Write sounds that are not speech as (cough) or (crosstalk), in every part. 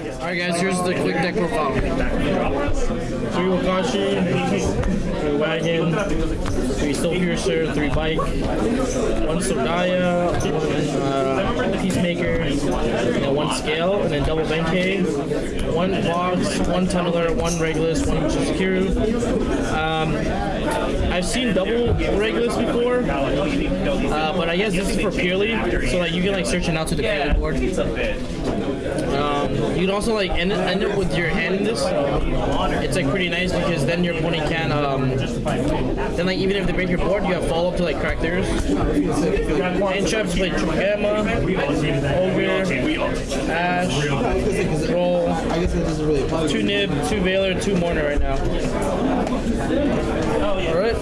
Alright guys, here's the quick deck profile. Three Wakaushi, three Wagon, three Soul Piercer, three Bike, one Sogaya, one uh, Peacemaker, and one Scale, and then double Benkei, one Box, one Tunneler, one Regulus, one Shizakiru. Um, I've seen double Regulus before, uh, but I guess this is for Purrely, so like you can like search it out to the Purrely board. You can also like end, end up with your hand in this. It's like pretty nice because then your opponent can um, then like even if they break your board, you have follow up to like crack theirs. Hand traps play Gamma, Ogre, Ash, Roll, two Nib, two Veiler, two Mourner right now. Alright.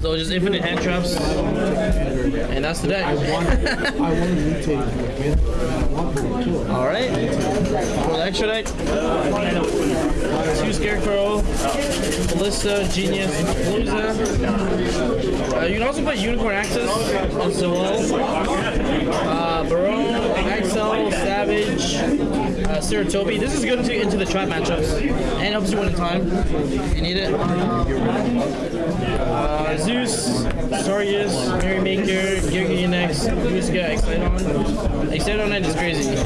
So just infinite hand traps. And that's the deck. I want to mutate. I want to kill it. Alright. For the extra deck, two Scarecrow, Ballista, Genius, Palooza. Uh, you can also play Unicorn Access as well. Uh, Baronne, Axel, Savage, uh, Saratobi. This is good to into the trap matchups and helps you win in time. You need it. Uh, Zeus, Sarius, Merrymaker, Gilgamesh, Muska, Exciton. Exciton Knight is crazy.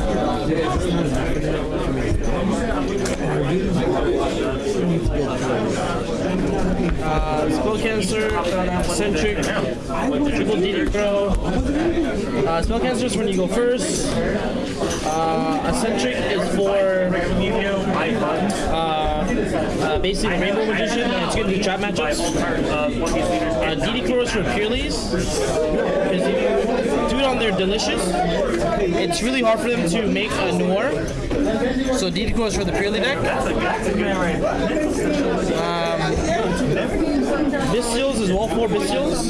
Uh, spell cancer, eccentric, triple DD pro. Uh, spell cancer is when you go first. Uh, eccentric is for uh, uh, basic rainbow magician. and It's good to do trap matchups. Uh, DD Crow is for you do it on their delicious. It's really hard for them to make a noir. So DD is for the Purrely deck. Bestials is wall four Bestials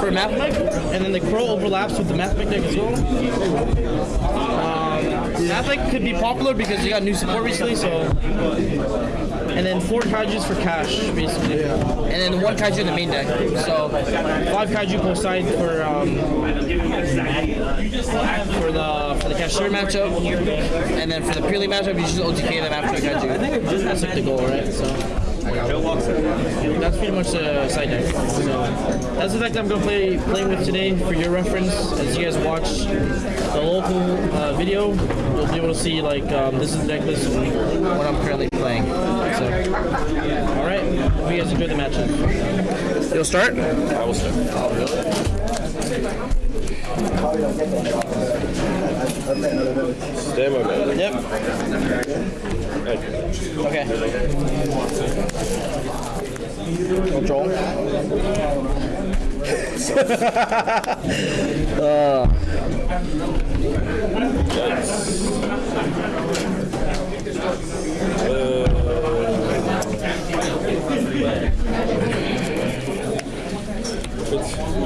for Mathmech, and then the Crow overlaps with the Mathmech deck as well. Um, could be popular because they got new support recently, so. And then four Kaijus for cash, basically. And then one Kaiju in the main deck. So five Kaiju per side for um, for the for the Kashtira matchup, and then for the Purrely matchup, you just OTK them after the Kaiju. That's like the goal, right? So. That's pretty much the side deck. So that's the deck I'm gonna play playing with today for your reference. As you guys watch the local uh, video, you'll be able to see like um, this is the deck list and what I'm currently playing. So, all right, hope you guys enjoy the matchup. You'll start. I will start. Stand by man. Yep. Okay. (laughs) Uh, Control.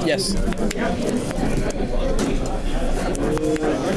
Yes.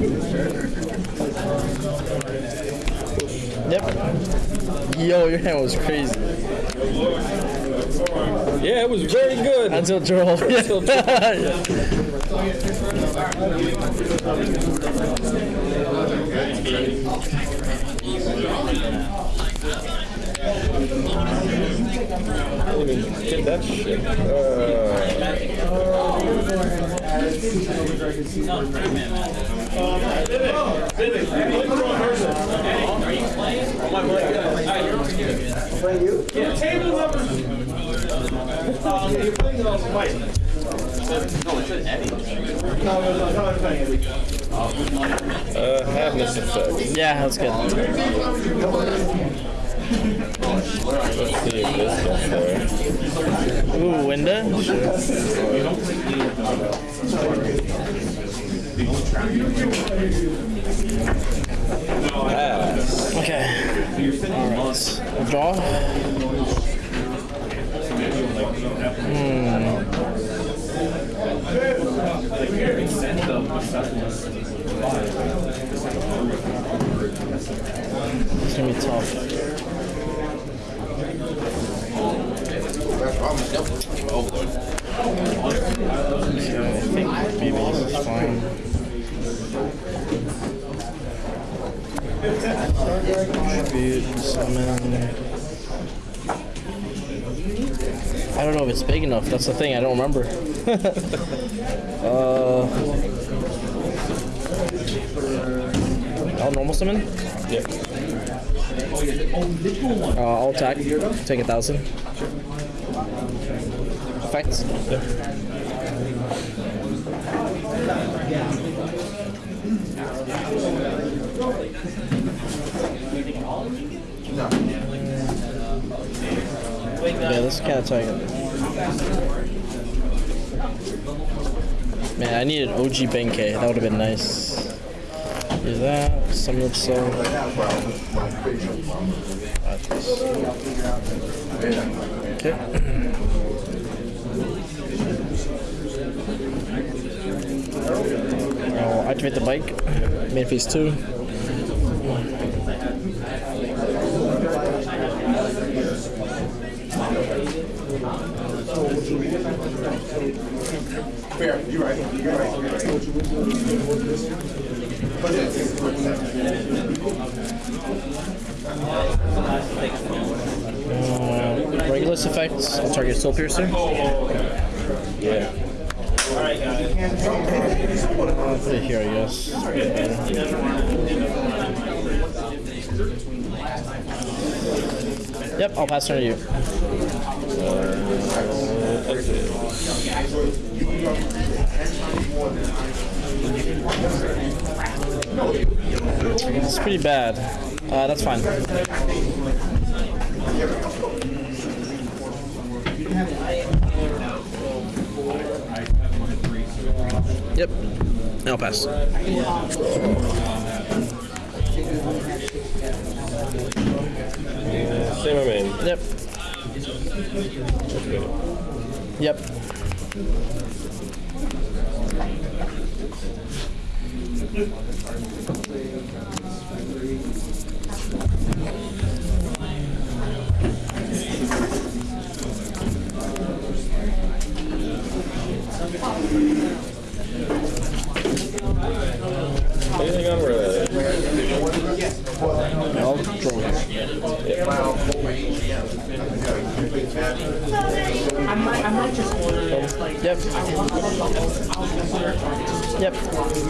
Yep. Yo, your hand was crazy. Yeah, it was very good. Until Joel. (laughs) Until (laughs) Get that shit. Uh, uh, Happiness effect. yeah, that's good. Let's see if this goes Ooh, window. Okay. Alright. We'll draw. Hmm. It's gonna be tough. I think maybe this is fine. I don't know if it's big enough. That's the thing. I don't remember. (laughs) uh, oh, normal summon. Yeah. Uh, I'll attack. Take a thousand. Effects. Yeah, this is kind of tight. Man, I needed OG Benkei. That would have been nice. Do that. Summon of Soul. Okay. I'll (clears throat) oh, activate the bike. Main phase two. Uh, Regulus effects. I'll target Soul Piercer. Yeah. It here, I guess. Yep, I'll pass turn to you. That's it. It's pretty bad. Uh, that's fine. Yep. I'll pass. Same I mean. Yep. Yep. Anything on. Yep. Yep.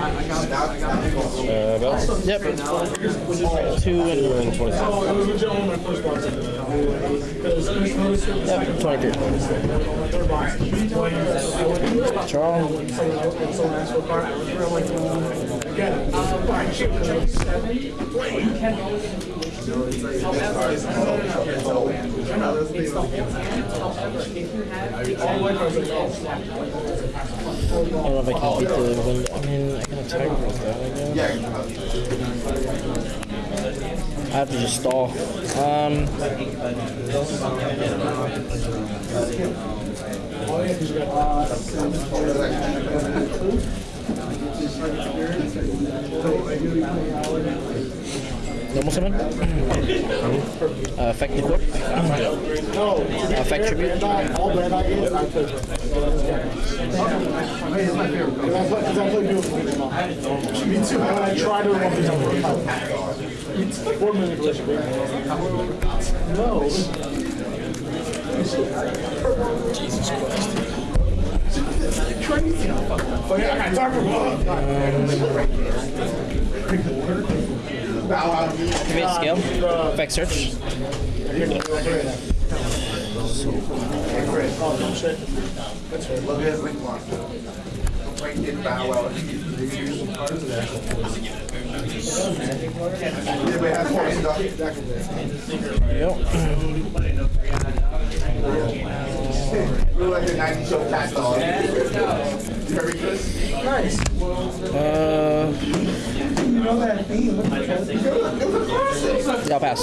About Yep. Two and two and twenty-seven. yep, twenty-three. Charles. I if I can beat the wind. I mean, I can attack with that, I guess. I have to just stall. Um, normal summon. uh, effect equip. Uh, effect tribute. All bad ideas, I play. It's my favorite. Because I play, because I play beautiful people. Me too. And I try to remember these on work out. Four manipulation. No. Jesus Christ. Crazy. But yeah, I talk about. Bow out. Activate scale. Effect search. No shit. Look at Link Monster. Right in Bow Wow. Look like the 90 show cat dog. Very good. Uh, yeah, I'll pass.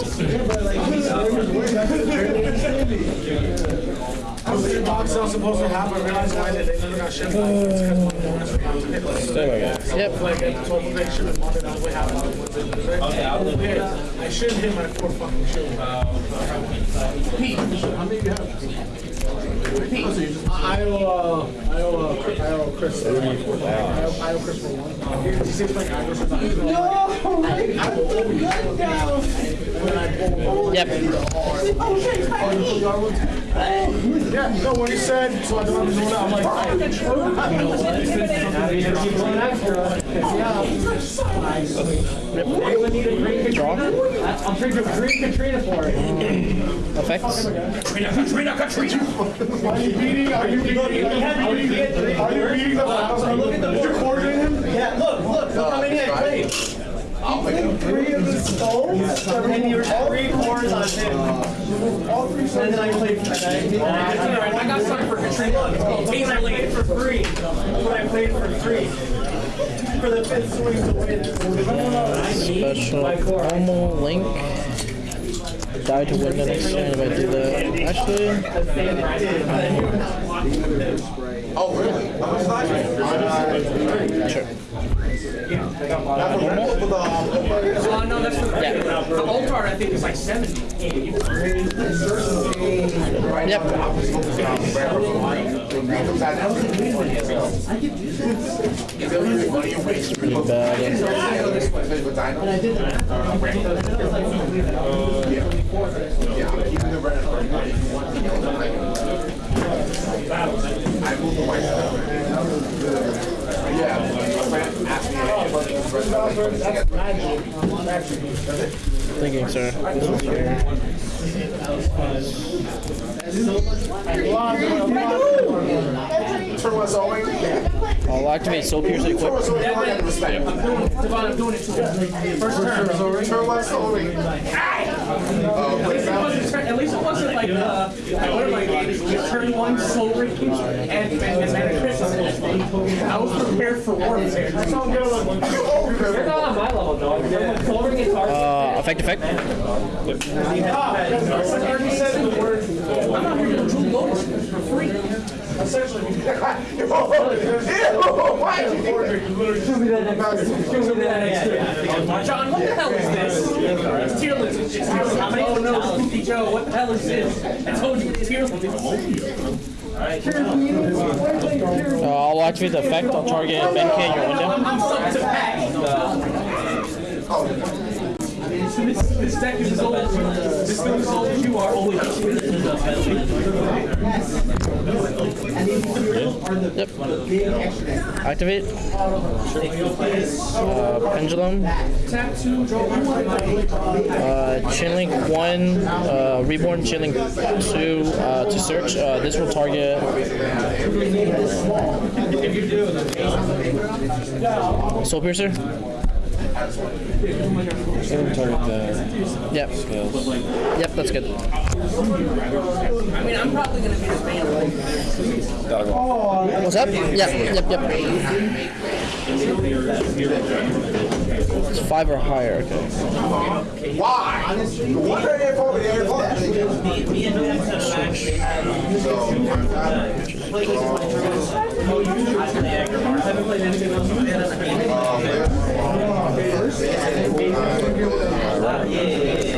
I was in box I was supposed to have, I realized why they they never got shipped. It's 'cause my bonus account hit like- Same again. Yep. Like, at 12 they should have bought out, we have I should hit my four fucking shoe. Pete, how many do you have? I owe, uh, I owe, uh, I owe Chris. I owe, I owe Chris for one. He seems like I was about. No! I will always. When I. Yep. Yeah, no, when he said, so I don't have to do that, I'm like. I'm drinking green Katrina for it. Effects. Are you beating, are you beating, are you beating, are you beating the house? Did you coordinate him? Yeah, look, look, look how many I played. Three of the skulls, and you were three cores on him. And then I played. and I, I got some for Katrina. And I played for free. But I played for free. For the fifth swing to win. Special Elmo Link. Die to win the next turn if I do that. Actually, Oh, really? How sure. That's what with the, Oh, no, that's the. Yeah. The Altar, I think, is like 70. Yep. Thinking, sir. Turn what's owing? I'll activate Soul Piercer quick. First turn. Turn. Oh, wait, now. At least it wasn't like, uh, games, just turn one soul range and, then. I was prepared for warfare. That's all good. You're not on my level, dog. Is hard. Uh, effect, effect. Do free. Essentially, why did you think that? Give me that next turn. John, what the hell is this? It's tier list. Tier list. Oh no, Joe, what the hell is this? I told you, it's tier list. Uh, I'll activate the effect. I'll target Benkei in your window. This, this deck is as old as this thing is old as you are. Only Yep. Activate. Uh, pendulum. Uh, Chainlink 1, uh, Reborn Chainlink 2 uh, to search. Uh, this will target. Soul Piercer? Yep. Yep, that's good. I mean, I'm probably gonna be the man. What's up? Yep, yep, yep. It's five or higher, okay. Why? What are they for? They're for-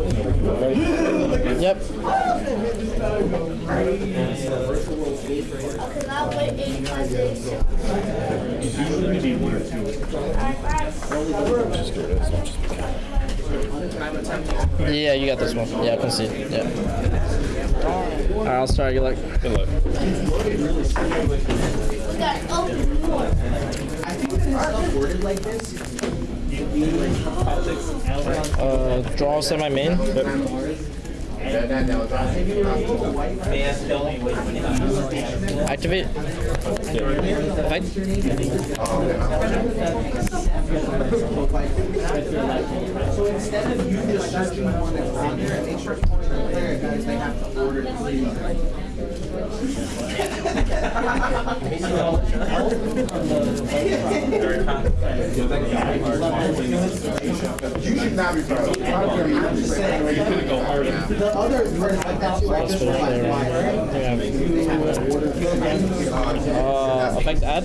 Yep. Yeah, you got this one. Yeah, I can see. Yeah. All right, I'll start. You like? Good luck. Uh, draw semi main. That, that, that was Activate. Fight. So instead of you just one that's there the player, guys, they have to order three. You should not be proud. I'm just saying, like, the other version like that like this one, like, why, right? They have to order three. Uh, effect add.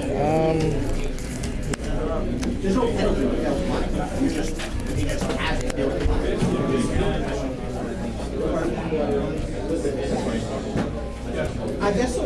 Um, There's no penalty with failed money. You just, you just have it. failed money. I guess so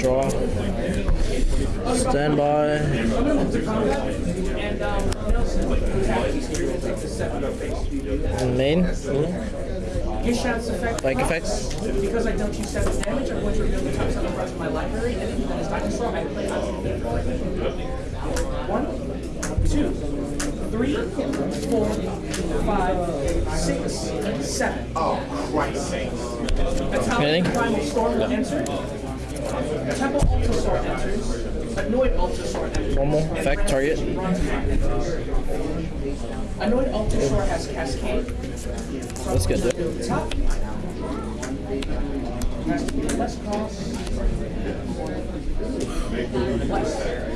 Draw. Stand by. And main. Effect. Like effects. Because I don't use seven damage, I'm going to reveal the top of my library, and if that is dinosaur, I play on One, two, three, four, five, six, seven. Oh, Christ's sake. That's how Anything? Primal Storm will enter. Temple Altisaur enters. Annoyed Altisaur enters. Normal. Effect. Target. Annoyed Altisaur has Cascade. That's good, dude. Top. Has less cost. Less.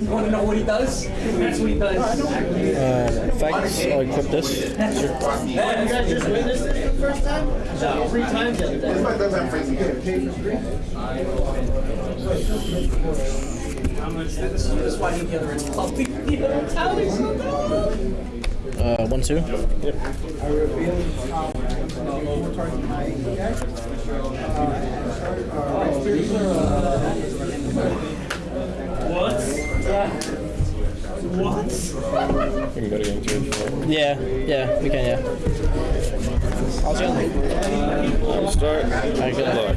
You want to know what he does? That's what he does. Uh, effects. I'll equip this. This one doesn't have fancy That's why he the other is pumping the other tally so good. Uh, one two. We can go to game two if you. Yeah. Yeah. We can. Yeah. I'll just. I'll start. Alright, good luck.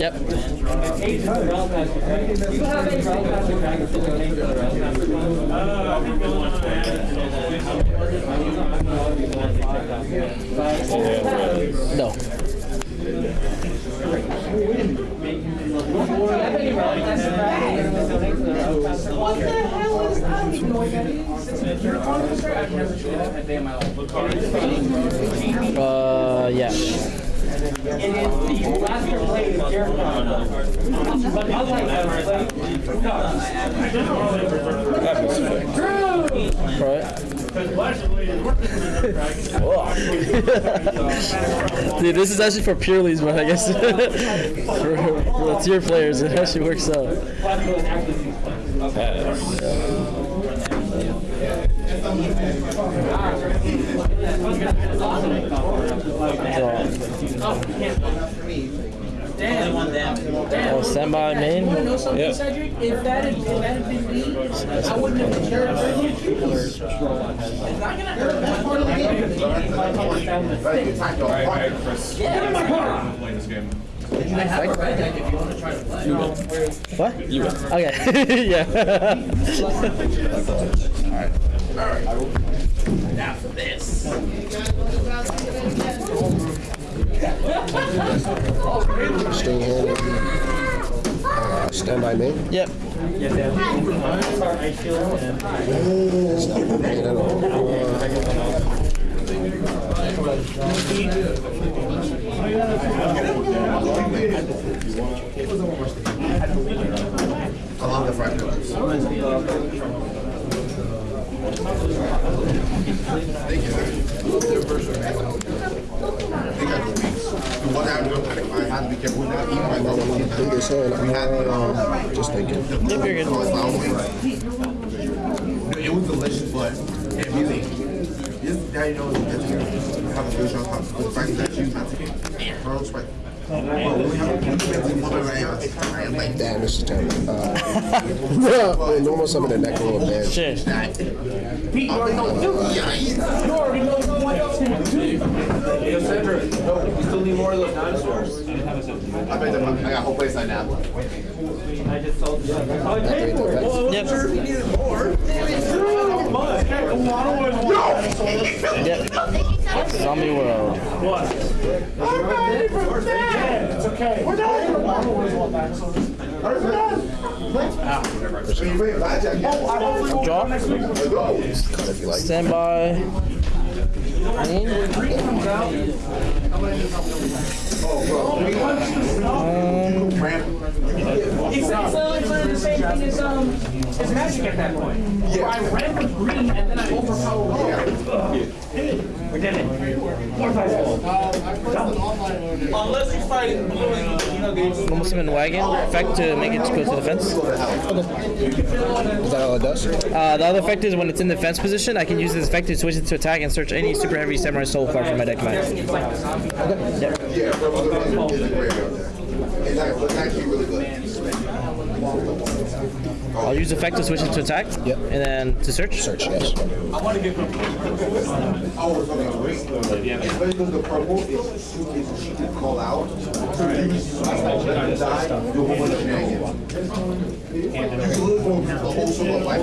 Yep. No. What the hell is, I don't even that is. The start, I've never seen that day in my life. Uh, yeah. Right. (laughs) Dude, this is actually for Purrelies, but I guess (laughs) for, for the tier players, it actually works out. Oh, standby main. You know something, Cedric? If that had, if that had been me, I wouldn't have cared about you. It's not gonna hurt that part of the game. Better get time to apart. Get in my car. Playing this game. I have a red deck if you want to try to play. What? You Okay. yeah. Staying here. Uh, stand by me. Yep. It's not moving at all. I love the fried noodles. Thank you. Their version it. They got the weeks. The one I do, I had to be careful with that. Even my dog was Take this hand. We had the, um, just thinking. Yep, you're good. It's not wings. No, It was delicious, but it really, this, now you know that you have a fish on top. The fact that you have to, pearls, right? But when we have a one of our, I am like, Damn, this is terrible. Uh, well, normal summon the neck a little bit. Shit. Pete, you already know. yeah, yeah. You already know what to do. Yo, Sandra, you still need more of those dinosaurs? I bet them, I got a whole place on now. I just told you. Yep. Yep. Zombie world. It's okay. We're Draw. If you like. Standby. Main. Um, It's it's literally the same thing as um as magic at that point. Where I ran for green and then I overpower all. We did it. Unless he's fighting blue and, you know, games. normal wagon. Effect to make it go to the fence. Is that all it does? Uh, the other effect is when it's in the fence position, I can use this effect to switch it to attack and search any super heavy samurai soul card from my deck. Max. Yeah, that was a really great out there. It's like- it's actually really good. I'll use effect to switch it to attack. Yep. And then to search. Search, yes. We're talking about green. Especially the purple is, is she can call out. So you let them die, do a whole bunch of shenanigans. You can lose one with the whole solo life.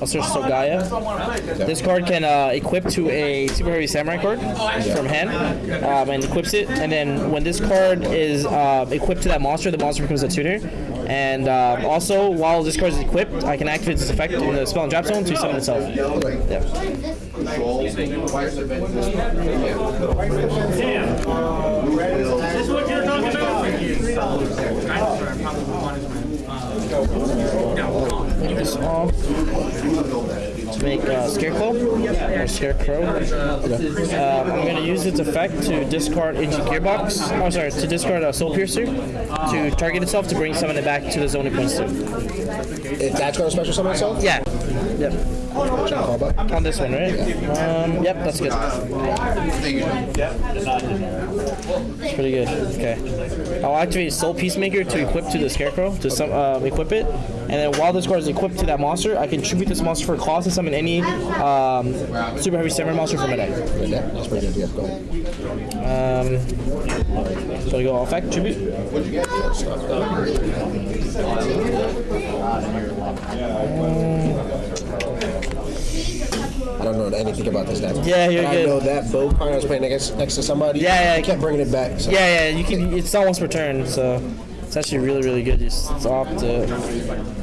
I'll search Sogaya. This card can uh, equip to a super heavy samurai card from hand, um, and equips it. And then when this card is uh, equipped to that monster, the monster becomes a tuner. And um, also, while this card is equipped, I can activate this effect in the spell and trap zone to summon itself. Yep. Control, twice the event. This is what you're talking about? This off. to make uh, Scarecrow or Scarecrow. Um, I'm going to use its effect to discard into Gearbox. Oh, sorry, to discard a Soul Piercer to target itself to bring summon it back to the zone it points to. If that's going to special summon itself? Yeah. Yep. On this one, right? Um, yep, that's good. It's pretty good. Okay. I'll activate Soul Peacemaker to equip to the Scarecrow to some um, equip it, and then while this card is equipped to that monster, I can tribute this monster for a cost and summon any um, Super Heavy Samurai monster from my deck. Yeah, that's pretty good. Yeah, go ahead. Um, so I go effect tribute. I don't know anything about this deck. Yeah, you're but good. I know that bow card I was playing against next to somebody. Yeah, yeah. I kept bringing it back. So. Yeah, yeah. You can. It's not once per turn, so it's actually really, really good. Just opt to.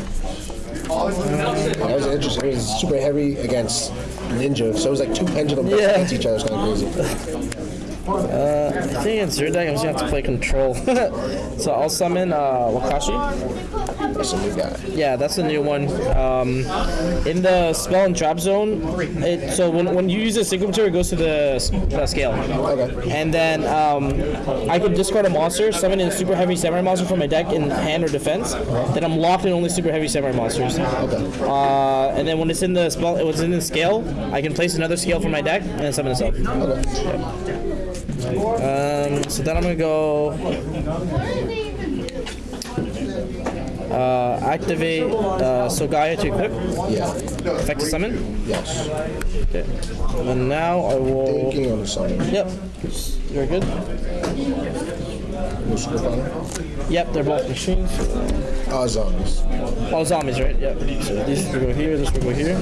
That was interesting. It was super heavy against Ninja, so it was like two pendulum Yeah. against each other. It's kind of crazy. Uh, I think against your deck, I'm just gonna have to play control. (laughs) so I'll summon uh, Wakaushi. That's a new guy. Yeah, that's the new one. Um, in the spell and trap zone, it, so when, when you use a signature, it goes to the, the scale. Okay. And then um, I can discard a monster, summon a super heavy samurai monster from my deck in hand or defense. Then I'm locked in only super heavy samurai monsters. Okay. Uh, and then when it's in the spell, it was in the scale. I can place another scale from my deck and summon itself. Okay. Um, so then I'm gonna go uh, activate uh, Sogaya to equip, Yeah. effect summon. Yes. Okay. And now I will. Thinking on the summon. Yep. You're good. No super final. Yep, they're both machines. Uh, zombies. All zombies, right? Yep. So these will go here. This will go here.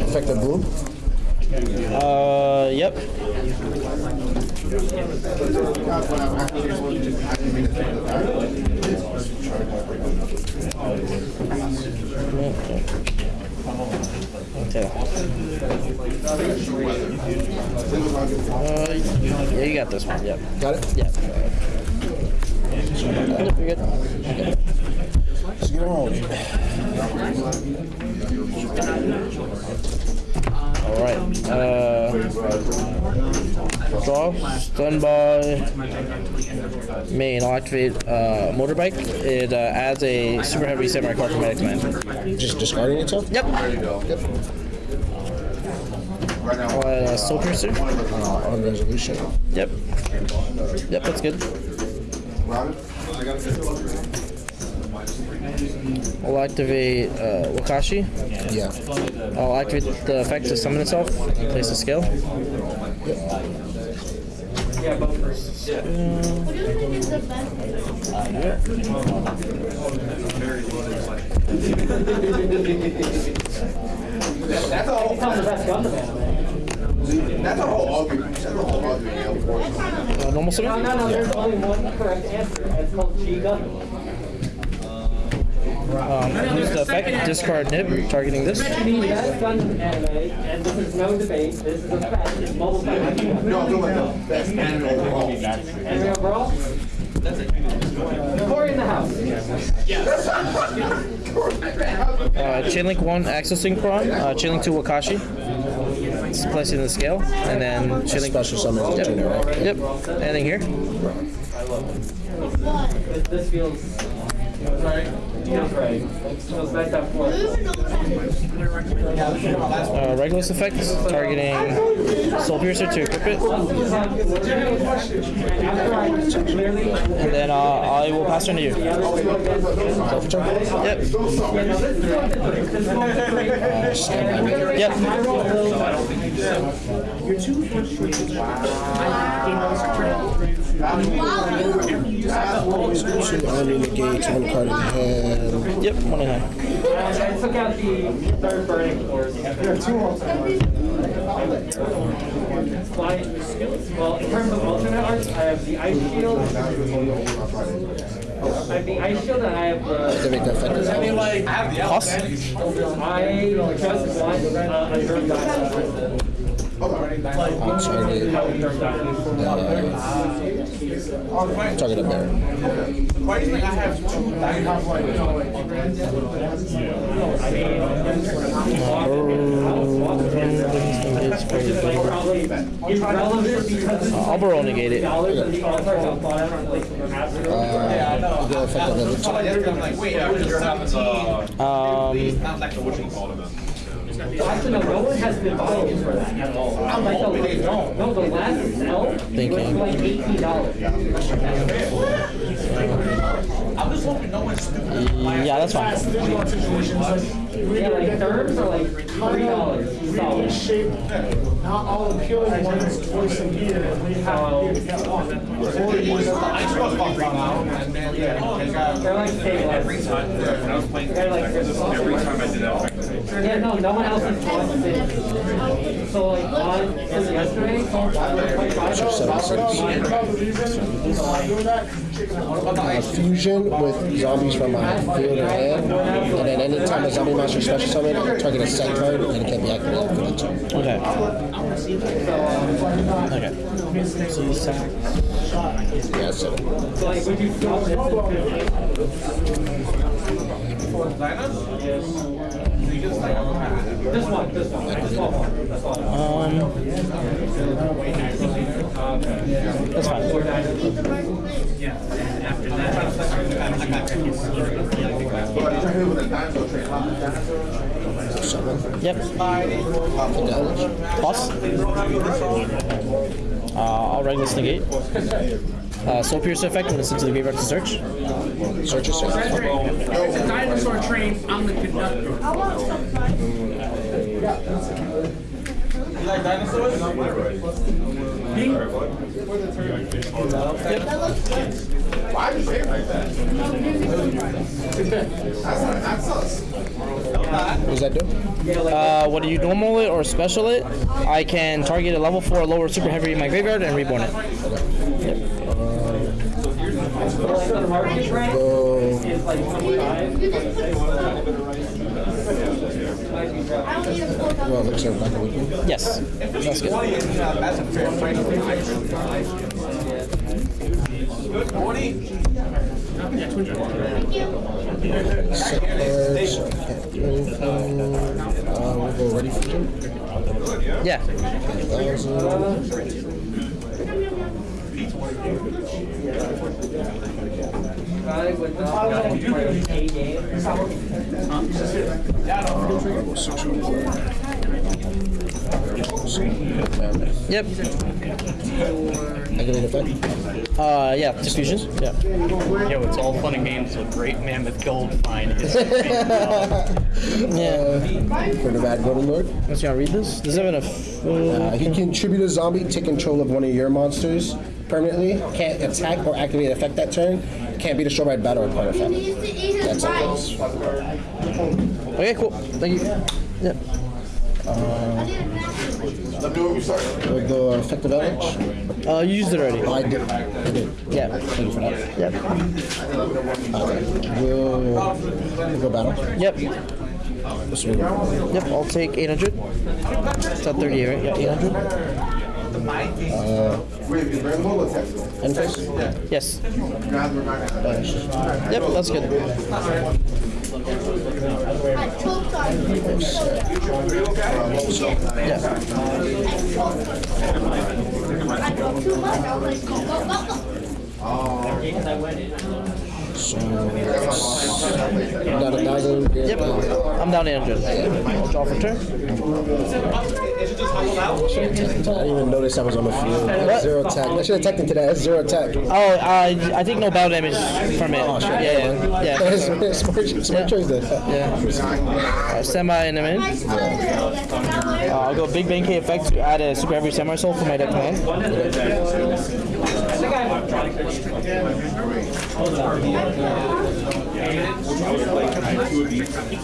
Effective bloom. Uh, yep. Okay. Uh, yeah, you got this one. Yep. Got it? Yep. Yep, you're good. Let's get on. All right. Uh, draw. Stun by main. I'll activate uh, motorbike. It uh, adds a super heavy samurai card from my X-Men. Just discarding itself? Yep. Yep. A soul piercer. Uh, on resolution. Yep. Yep, that's good. I'll activate uh, Wakaushi. Yeah. I'll activate the effect to summon itself. Place the scale. That's a whole, that's a whole argument, that's a whole argument, unfortunately. Uh, normal summon. No, no, there's only one correct answer. It's called Chiga. Um, use the effect. Discard nib. Targeting this. The best gun in anime, and this is no debate, this is a fact, is mobile fighting. No, I'm talking about the best anime overall. Anime overall? Corey in the house. Uh, Chainlink 1 Accel Synchron, uh, Chainlink 2 Wakaushi. It's placed in the scale, and then Chainlink. Special summon is the tuner, right? Yep. Anything here? This feels, right. Feels nice. Uh, Regulus effect, targeting Soul Piercer to equip it, and then uh, I will pass turn to you. Yep. Yep. Two enemy negates, one card in hand. Yep. One in. I took out the third burning force. There are two. Well, in terms of alternate arts, I have the ice shield. I have the ice shield and I have the. Activate the effective. Cost? I just want uh, a German Target. Target up there. Uh, I'll negate it. Uh, go effective village. I'm like, wait, I was just 17. Um, Not like the what you call it. Actually, no, no one has been buying for that at all. I'm like, the, no, the last sell was Thinking. like eighteen dollars. I'm just hoping no one's stupid. yeah, that's fine. Yeah, like terms are like three dollars solid. shape, not all appealing ones twice a year, and we have to get one. I just was fucked now, and then, yeah, they got. They're like stabilized. When I was playing, They're like, every time I did that, effectively. Yeah, no, no one else has bought it. So like on, since yesterday, Uh, fusion with zombies from my field or hand, and then anytime a zombie monster special summon, I target a set card and it can be activated for the turn. Okay. Okay. So sack. Yeah, so so like, would you drop this? This one, this one, this one. Um, that's fine. summon. Yep. Village. Plus. Uh, I'll Regulus negate. Uh, Soul Pierce effect when it's into the graveyard to search. Search search. It's a dinosaur train. I'm the conductor. You like dinosaurs? Why do you say it like that? That's us. What does that do? Uh, what do you normal it or special it? I can target a level 4 lower super heavy in my graveyard and reborn it. So well, looks like Yes, that's good. That's Yeah, Uh, we go ready for Yeah. Yep. Activate effect. Uh, yeah. Diffusion. Yeah. Yo, it's all fun and games with Great Mammoth Gold Find. Is (laughs) Yeah. For the bad golden lord. Let's gonna read this. Does it have enough? Uh, he can tribute a zombie, take control of one of your monsters permanently. Can't attack or activate effect that turn. Can't be destroyed by battle or card effect. That's how it. Okay, cool. Thank you. Yep. Let me know when we start. Go effective edge. Uh, you used it already. I did. I did. Yeah. Thank you for that. Yep. We'll, we'll go battle. Yep. This. Yep. I'll take 800. It's at 38, right? Yeah, 800. Wait, is Red Bull or Texas? End phase. Yes. Guys, we're not gonna- Yep. (laughs) That's good. Got a thousand. Yep. I'm down 800. I'll draw for turn. I didn't even notice I was on the field. That's Zero attack. I should have teched into that. That's zero attack. Oh, uh, I think no battle damage from it. Oh, shit. Yeah, yeah, yeah. (laughs) smart, smart choice then. yeah. Uh, semi and I'm in. Uh, I'll go Big Bang K effect to add a super heavy samurai soul for my deck command.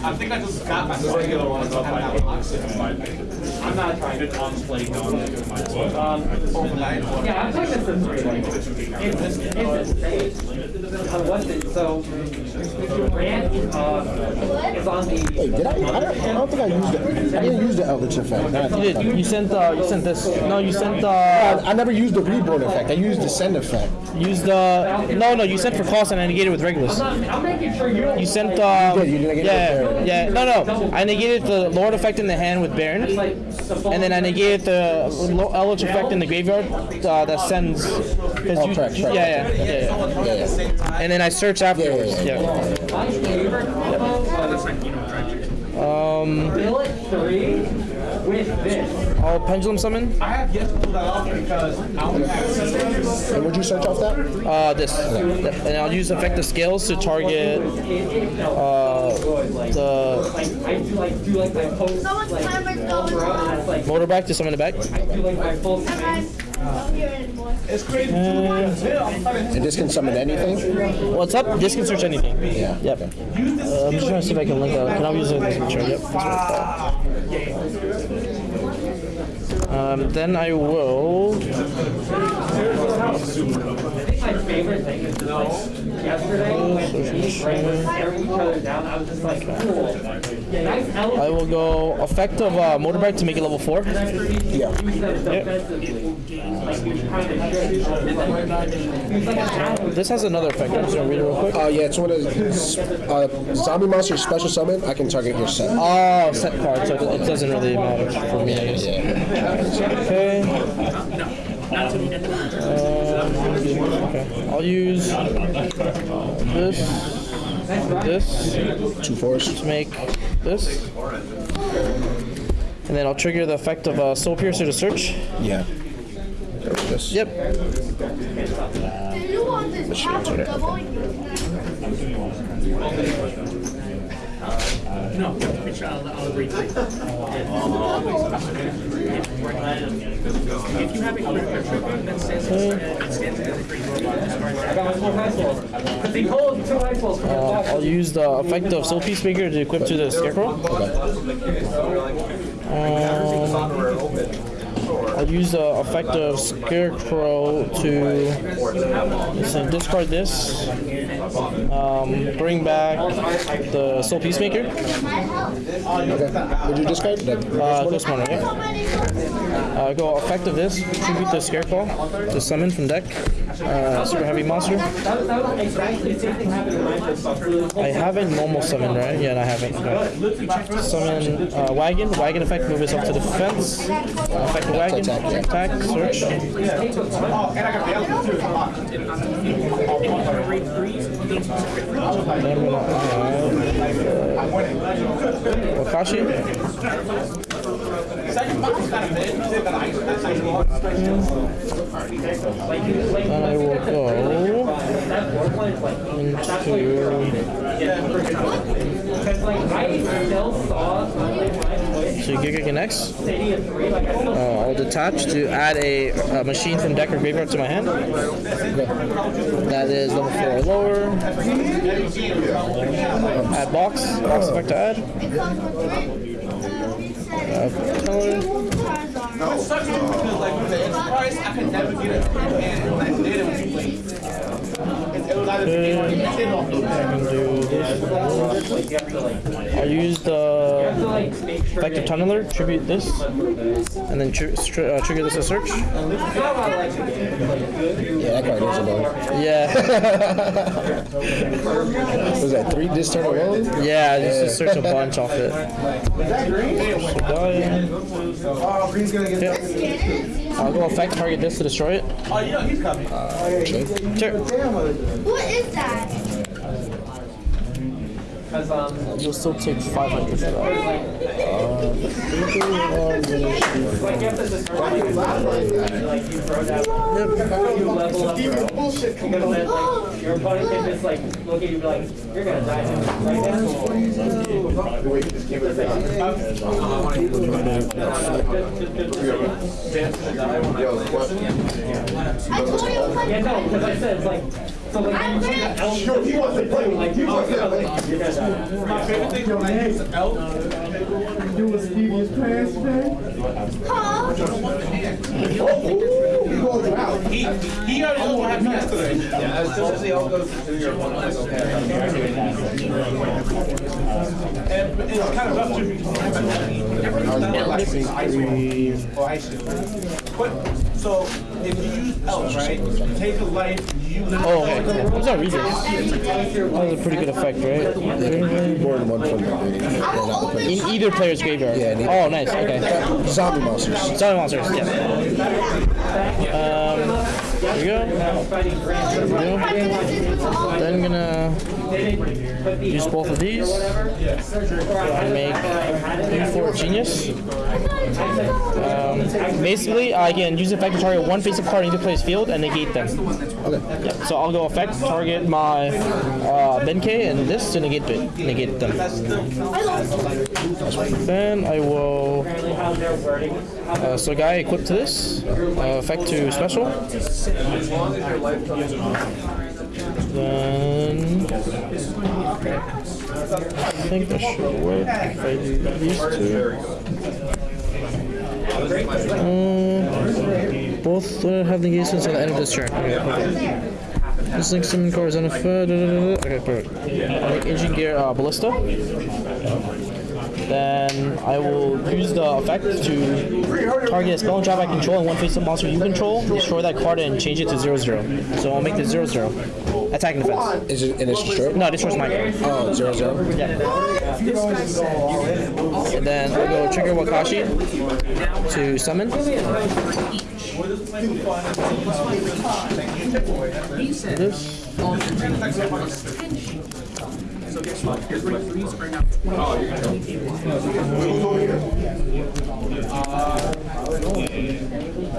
I think I just got my regular one. that box. I'm not trying to play going Um, yeah, I'm taking this three. It's, it's insane. On Wednesday, so Rand uh, is on the. Wait, did I? I don't, I don't think I used it. I didn't use the Eldlich effect. You did. You sent. Uh, you sent this. No, you sent. Uh, I, I never used the reborn effect. I used the send effect. use the. No, no. You sent for cost and I negated with Regulus. I'm making sure you don't. You sent. Um, did, you negated yeah, yeah. No, no. I negated the Lord effect in the hand with Baronne, like the phone. and then I negated the Eldlich effect in the graveyard uh, that sends. Oh, you, correct, you- correct. yeah, yeah, yeah, yeah. Yeah, yeah. And then I search afterwards. yeah, Yeah. My favorite combo was Um, three with this. I'll pendulum summon. I have yet to pull that off because I don't have And would you search off that? Uh, this, and I'll use effective scales to target uh, the Like I do like do like my post Someone's like camera's all going around, and on. it's like motorbike to summon it back. I do like my full I'm swing. not here anymore. It's crazy. too. I'm trying to And this can summon anything? What's up? This can search anything. Yeah. Yep. Uh, I'm just trying to see if I can link out. Can I use it as a picture? Yep. That's what I. Um, then I will. I think my favorite thing is just like yesterday when me and Ray were staring each other down, I was just like, cool. Nice I will go effective uh, motorbike to make it level four. Yeah. Use them defensively. Like he was trying to show you. He was like an athlete. This has another effect. I'm just gonna read it real quick. Uh, yeah, it's one of the uh, zombie monster special summon. I can target your set. Oh, set card, so it doesn't really matter for me, I guess. Okay. Um, okay. I'll use this, this Two fours. to make this. And then I'll trigger the effect of uh, Soul Piercer to search. Yeah. This. Yep. Do you want this half? No, which I'll, I'll agree to. If you have a character that says it stands as a creature, I got my full ice balls. Because he pulled two ice balls from his Uh. I'll use the effect of Soul Peacemaker to equip to the Scarecrow. Um, I'll use the effect of Scarecrow to discard this. Um, bring back the Soul Peacemaker. Okay. Would you discard that? Uh, Ghost Mourner, yeah. Uh, go effect of this. Tribute the Scarecrow to summon from deck. Uh, super heavy monster. That was, that was exactly the same thing happened in my first stuff. Really I haven't normal summon, right? Yeah, I haven't. Okay. Summon uh, wagon. Wagon effect move itself to the defense. Uh, effect of wagon. Attack, yeah. Attack. Search. Uh, Wakaushi. Then I will go into Because like I still saw to Giga Connects. City of Three, like I still Uh, I'll detach to add a, a machine from deck or graveyard to my hand. That is level 4 or lower. Add box. Box effect to add. Uh, color. sucks because like the enterprise, I could never get it and when I did it was too late. It was either Okay. or you did off I can do this. Use the effective tunneler, tribute this, and then tr- str- uh, trigger this as search. Yeah, that card is annoying. Yeah, (laughs) Was that three this turn alone? yeah, just, just search a bunch off it. (laughs) Oh, Green's gonna get Yep. I'll go effect target this to destroy it. Oh, you know he's coming. Uh, sure. What is that? Because um You'll still take 500 for that. like you have to discard like like you throw down you level up bro. because then like your opponent can just like look at you and be like, you're gonna die right now. Wait, this came in Yo, question? Yeah, no, because I said it's like, so like, when you the elk, Sure, he wants to play with like, you. He oh, die. My favorite thing when I use elk, do a Stevie's pants today. He called you out. He, he already knows what happened yesterday. Yeah, as soon as the elk goes to your one, I'm okay. And it's kind of rough to But, so, if you use elk, right, take a life, you. Oh, okay. There's no reason. That was a pretty good effect, right? More than one from the yeah, not the players. In either player's graveyard. Yeah, either. Oh, nice. Okay. Zombie monsters. Zombie monsters. Yeah. Um, here we go. There we go. Then gonna use both of these and make U4 Genius. Um, basically, I can use effect to target one face-up card in either player's field and negate them. Okay. Yeah, so I'll go effect, target my uh, Benkei and this to negate it, negate them. Then I will. Uh, so guy equipped to this, uh, effect to special. Then I think that should work if I do these two. Uh, both uh, have negations at the end of this turn. Okay, okay. This links some cards on a. Okay, perfect. Engine gear uh, ballista. Then I will use the effect to target a spell and trap I control and one face up monster you control. Destroy that card and change it to 0 0. So I'll make this 0 0. Attack and defense. Is it, and it's destroyed? No, destroys my card. Oh, zero, zero. Yeah. And then I'll go trigger Wakaushi to summon. This.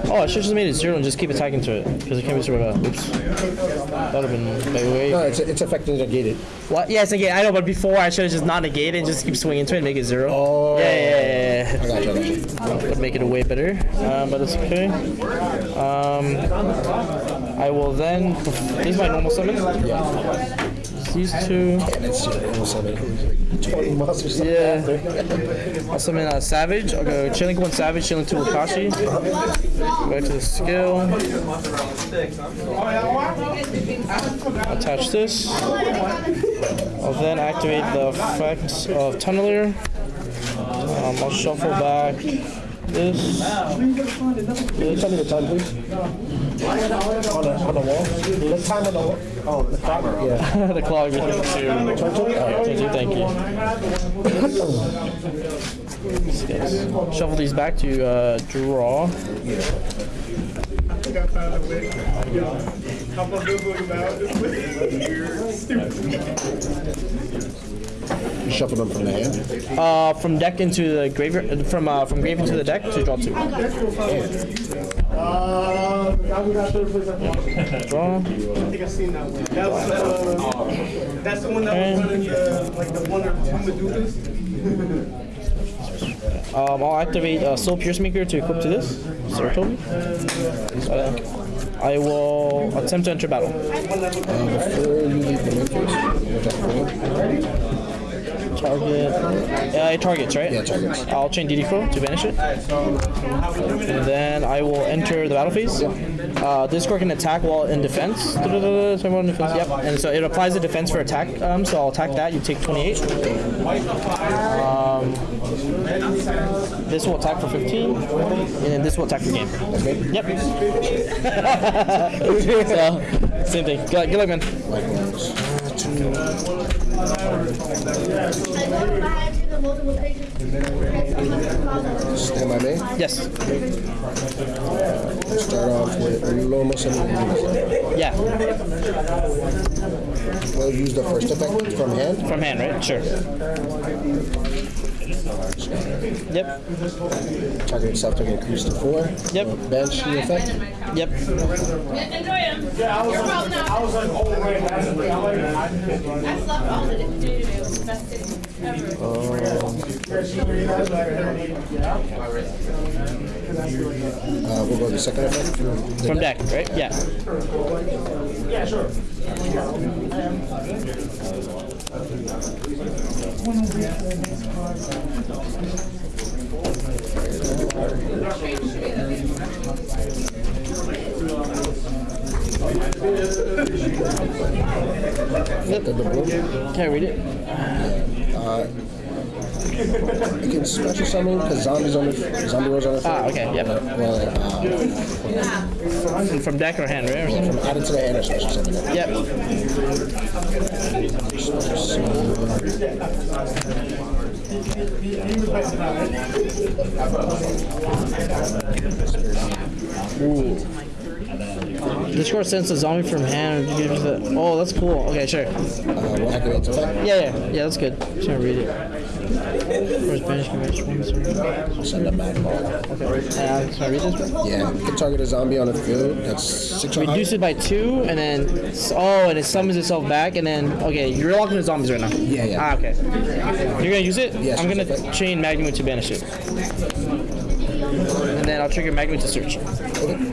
Oh, I should have just made it zero and just keep attacking to it because it can't be out. Oops. That would have been way, way. No, it's, it's effectively negated. What? Yeah, it's negate. I know, but before I should have just not negated and just keep swinging to it and make it zero. Oh. Yeah, yeah, yeah, I got you, I got you. Would make it way better, um, but it's okay. Um, I will then. This is my normal summon. Yeah. These two. And it's almost like 20 monsters. Yeah. I'll summon a Savage. I'll go Chilling one Savage, Chilling two Wakaushi. Back to the skill. Attach this. I'll then activate the effect of Tunneler. Um, I'll shuffle back this. Tell me the time, please. On the, on the wall? The time on the wall? Oh, the timer. Yeah. (laughs) the clock. Twenty-two. Thank you. Yes. (coughs) Shuffle these back to uh, draw. I think I found a way. How about Googling about this? You're stupid. You shuffle them from the hand. Uh, from deck into the graveyard. From uh, from grave into the deck to draw two. Uh, I got third place at Washington. Draw. I think I've seen that one. That was, uh, that's the one that was running the, like the one or two Medusas. Um, I'll activate uh, Soul Peacemaker to equip to this. Sarutobi. Uh, I will attempt to enter battle. Before Target. Uh, it targets, right? Yeah, targets. I'll chain DD Crow to banish it. And then I will enter the battle phase. Uh, this card can attack while in defense. (laughs) Defense. Yep. And so it applies the defense for attack. Um, so I'll attack that. You take 28. Um, this will attack for 15, and then this will attack for game. Yep. (laughs) (laughs) so, same thing. Good, good luck, man. Stand by me. Yes. Start off with. Yeah. We'll use the first effect from hand. From hand, right? Sure. Yep. Target itself to increase to four. Yep. Bench the effect. Yep. Enjoy them. Yeah, I was You're like, probably. I was like, oh, right, that's the. I'm like, I didn't like. I slept all the day today. It was the best day ever. Uh, we'll go to the second effect. The From deck, right? Yeah. Yeah, sure. Yep. The blue. Can't read it? Uh, you can special summon because zombies on the zombie rolls on the Ah, okay. Yep. Well, And from deck or hand, right? Or something? add it to the hand or special summon. Yep. Ooh. This card sends a zombie from hand. and gives the- Oh, that's cool. Okay, sure. Uh, we'll activate its effect. Yeah, yeah, yeah. That's good. Just gonna read it. Banish converts. Send a mad ball. Uh, can I read this? Yeah, you can target a zombie on the field. That's six or. Reduce it by two, and then oh, and it summons itself back, and then okay, you're locking the zombies right now. Yeah, yeah. Ah, okay. You're gonna use it? Yes, I'm gonna chain Magnum to banish it, and then I'll trigger Magnum to search. Okay.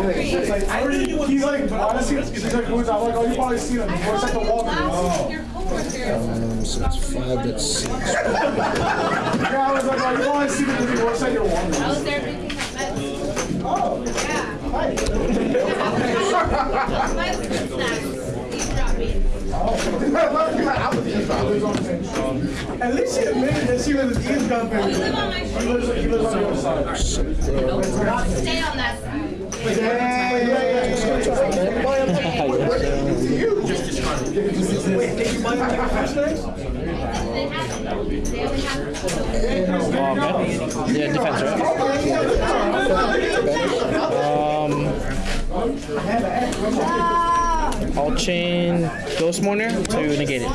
Oh. Like, he's like, honestly, he's like, who's, I'm like, oh, you probably seen him before, it's like the your coworker. Um, so it's five, that's six. Yeah, I was like, oh, you probably seen him because he works at your wall. I was there making. Oh, Yeah. hi. My snacks. You dropped me. At least she admitted that she was eavesdropping. You live on my street. he lives on other side. Stay on that side. Yeah, yeah, okay. Defense, right? Um, I'll chain Ghost Mourner to negate it.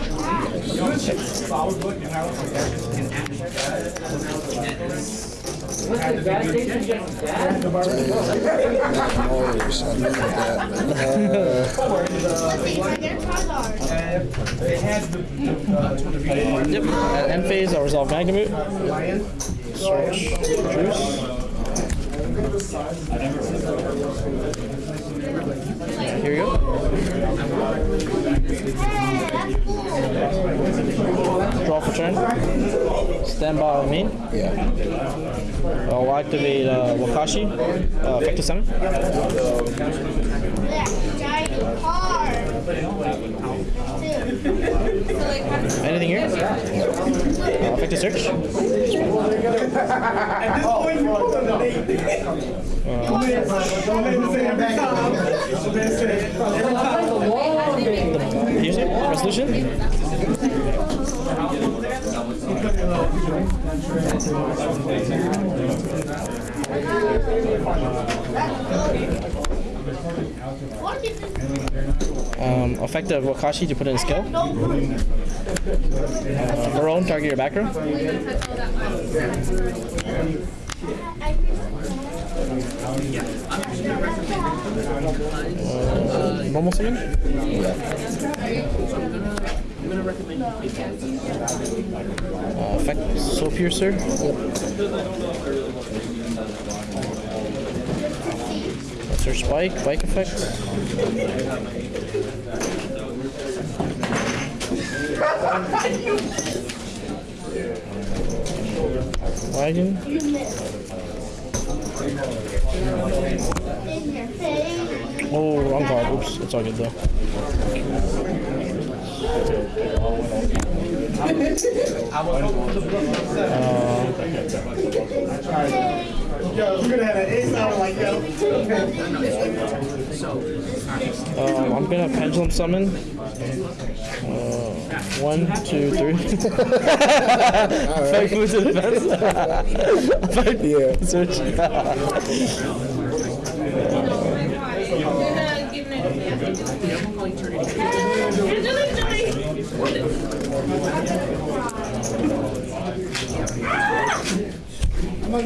Dollars, I need that. Yep. Uh, At end phase, I'll resolve Magnamute. Search. Juice. Here we go. Draw for turn. Stand by me. Yeah. I'll activate uh, Wakaushi. Uh, effective summon. Anything here? Uh, effective search. At this point, you pull the date. Don't Resolution. Um, effective Wakaushi to put in a skill. Uh, target your back row. Uh, normal summon. I'm gonna recommend Soul Piercer. That's our spike, bike effect. Wagon. Oh, wrong card. Oops, it's all good though. Yo, we're gonna have an ace hour like yo. Um, I'm gonna pendulum summon. Uh, one, two, three. (laughs) Five moves to defense. (laughs) Five Yeah. search. (laughs) Uh,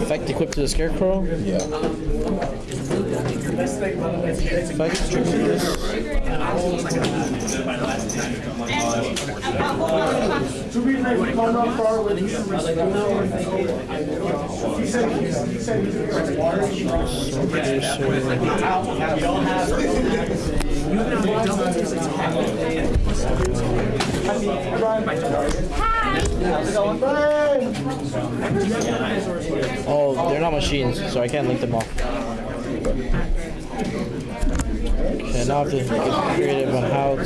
effect equipped to the scarecrow. Yeah. This. Two I come up far you. He said, he said Oh, they're not machines, so I can't link them off. Okay, now I have to get creative on how to.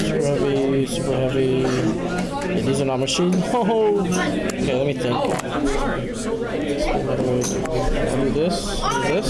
Super heavy, super heavy. Yeah, these are not machines. (laughs) Oh. Okay, let me think. Do this, do this.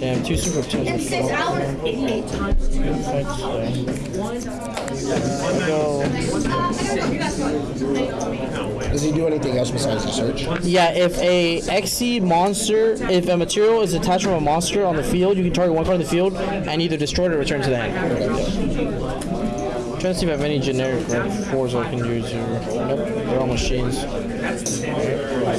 Effect will have two super In potentials. six hours. Eight times two. Effects. One. go. Does he do anything else besides the search? Yeah, if a XC monster, if a material is attached from a monster on the field, you can target one card in the field and either destroy it or return to the hand. Trying to see if I have any generic red fours I can use here. Nope, they're all machines.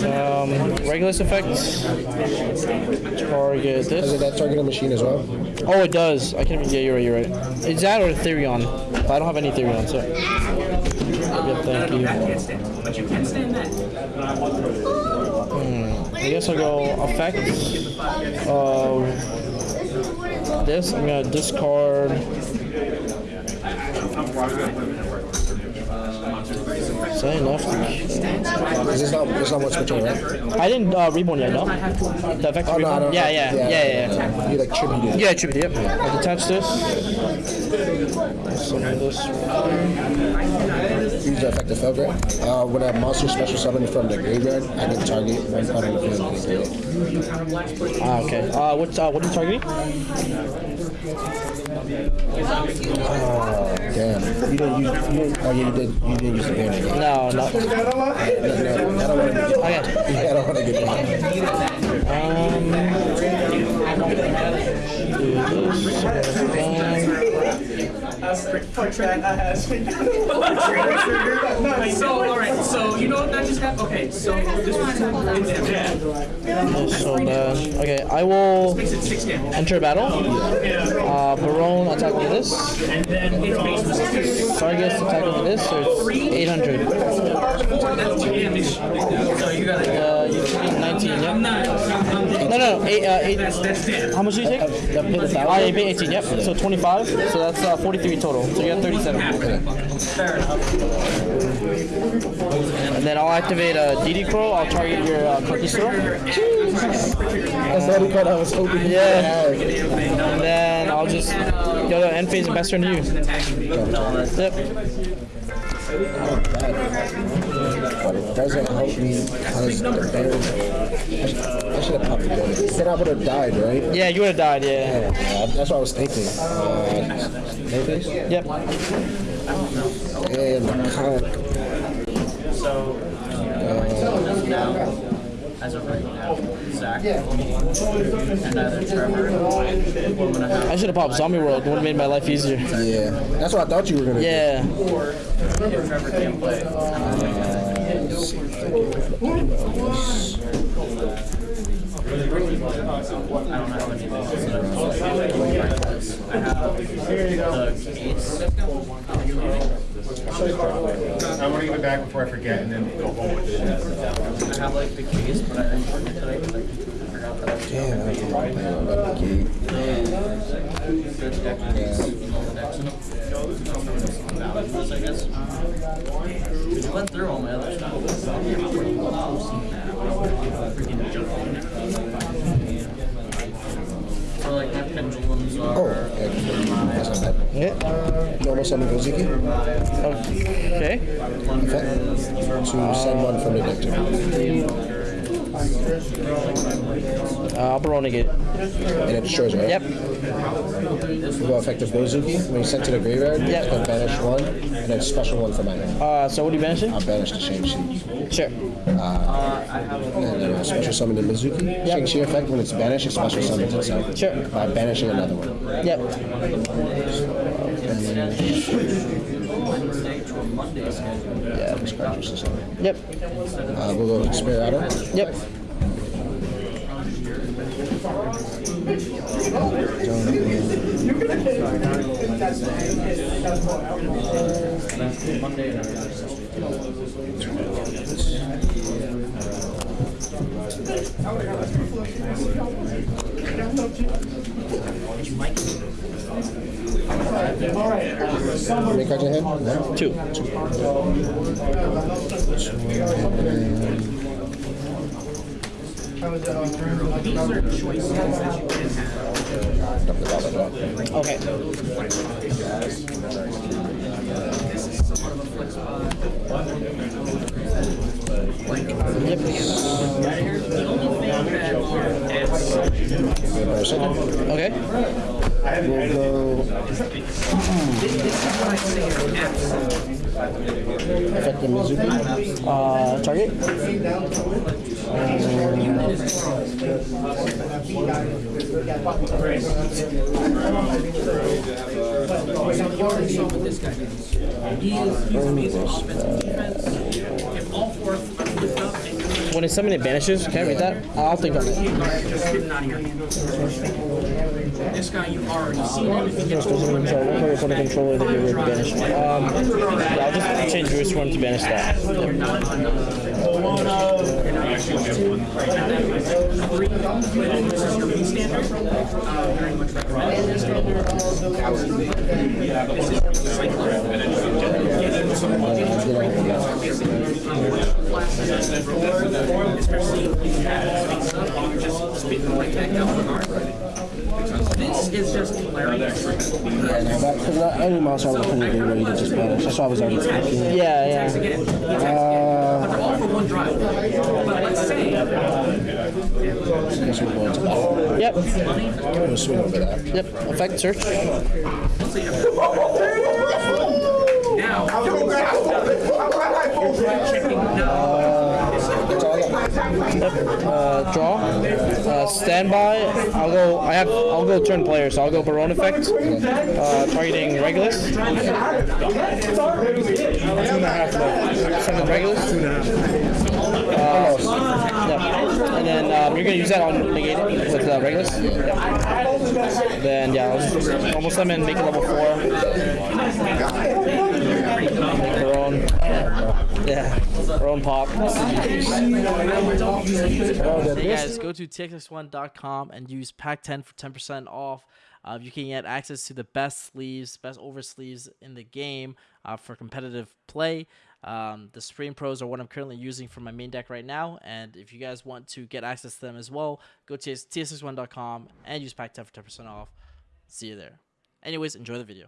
Um, Regulus effects. Target Does it this. that target a machine as well? Oh, it does. I can't. Yeah, you're right. You're right. It's that or Therion. I don't have any Therion, so. Yep, thank you. But you can stand that. I guess I'll go effects. Uh, this, I'm gonna discard. That enough? Because it's not, it's not what's switching, right? I didn't uh, reborn yet, no? The effect Oh, no, don't. Yeah, yeah, yeah, yeah, yeah. You like tributed. Yeah, tribute, yep. I detach this. Summon this. Use the effective field grade. Uh, when a monster special summon from the graveyard, I can target one card on the field it. Ah, okay. Uh, what, uh, what are you targeting? Oh, damn. You didn't use, you didn't, oh yeah, you did, you didn't use the banner yet. No, no. No, no, I don't want to get, Okay. I don't want to get that. Um, do this. Um, that has me. So, alright, so you know what that just happened? Okay, so this was So bad. Okay, I will makes it enter battle. Uh, Baronne attacking with this. And then its base. Sargus attacking with this, so it's 800. That's two damage. So you got it. Uh, you take 19, yep. I'm not. I'm, I'm No, no, eight, uh, eight. That's that's ten. How much do you take? Ah, you pay 18, yep. So 25, so that's uh, 43 total. So you got 37. Fair enough. And then I'll activate a DD Crow. I'll target your uh, Conquistador. That's the card I was hoping Yeah. And then I'll just go to end phase and best turn to you. Yep. But it doesn't help me because the better. I should, I should have popped the gun. Then I would have died, right? Yeah, you would have died, yeah. Yeah, that's what I was thinking. Uh, maybe? Yep. And the cock. As of right now, Zach and either Trevor I'm gonna have I should have popped Zombie World. Would have made my life easier. Yeah, that's what I thought you were gonna Yeah. if Trevor can play. I don't have anything else that I'm supposed to do. I have the case. I want to give it back before I forget and then go home with it. I have like the case, but I I forgot that I Damn, I didn't about the gate. I guess. We went through all my other stuff. Freaking junk on it. So like my pendulums are. Oh, okay. That's not bad. Yeah. Normal summon Gozuki. Okay. Effect. To send one from the uh, deck to me. Uh, I'll Baroning it. And it destroys, right? Yep. We go effective Gozuki. When you send to the graveyard, Yep. gonna banish one, and then special one for my. Uh, so what are you banishing? I'll banish the Shang-Chi. Sure. And then I'll special summon the Mezuki. Shang-Chi effect, when it's banished, it special summons itself. Sure. By banishing another one. Yep. Wednesday to a Monday schedule. Yeah, this card just is Yep. Uh, we'll go Inspirato. Yep. Monday and Thursday. How many cards in hand? One? Two. These are choices that you can have. Dump the ball, blah, blah. Okay. This is somewhat of a flex spot. Yep. The only thing that adds Wait Okay. We'll go Mizuki. Uh, target. Guy does, he is he's amazing offense and defense. If all four are flipped up and you're When it's summoned, it vanishes. Can I read that? I'll think on it. just sitting out of your hand. This guy you already seen him. If he gets Doesn't over mean so. One card from the controller that you're banished. Um, yeah, I'll just change Bruce one to banish that. you're not on you're not actually two. Three, this is your B standard. Uh, very much recommended this standard. This is your cycler. Especially if you have space up, you just spit them right back the card. This hilarious. Any monster I would put in the game where you can just banish. That's why I was already thinking. Yeah, yeah. Again, he but all for one drive. But let's say I guess we're going to. Yep. We'll swing over that. Yep. Effect search. Now, Uh, draw. Uh, standby. I'll go. I have. I'll go turn player. So I'll go Baronne effect. Uh, targeting Regulus. Two and a half. Regulus. Two and a half. Uh, yeah. And then um, you're gonna use that on negate with uh, Regulus. Yep. Then yeah, I'll almost summon, make it level four. Baronne. Yeah. Pop. Guys, go to txx1.com and use pack10 for 10% off. Uh, you can get access to the best sleeves, best over sleeves in the game uh, for competitive play. Um, the Supreme Pros are what I'm currently using for my main deck right now. And if you guys want to get access to them as well, go to txx1.com and use pack10 for 10% off. See you there. Anyways, enjoy the video.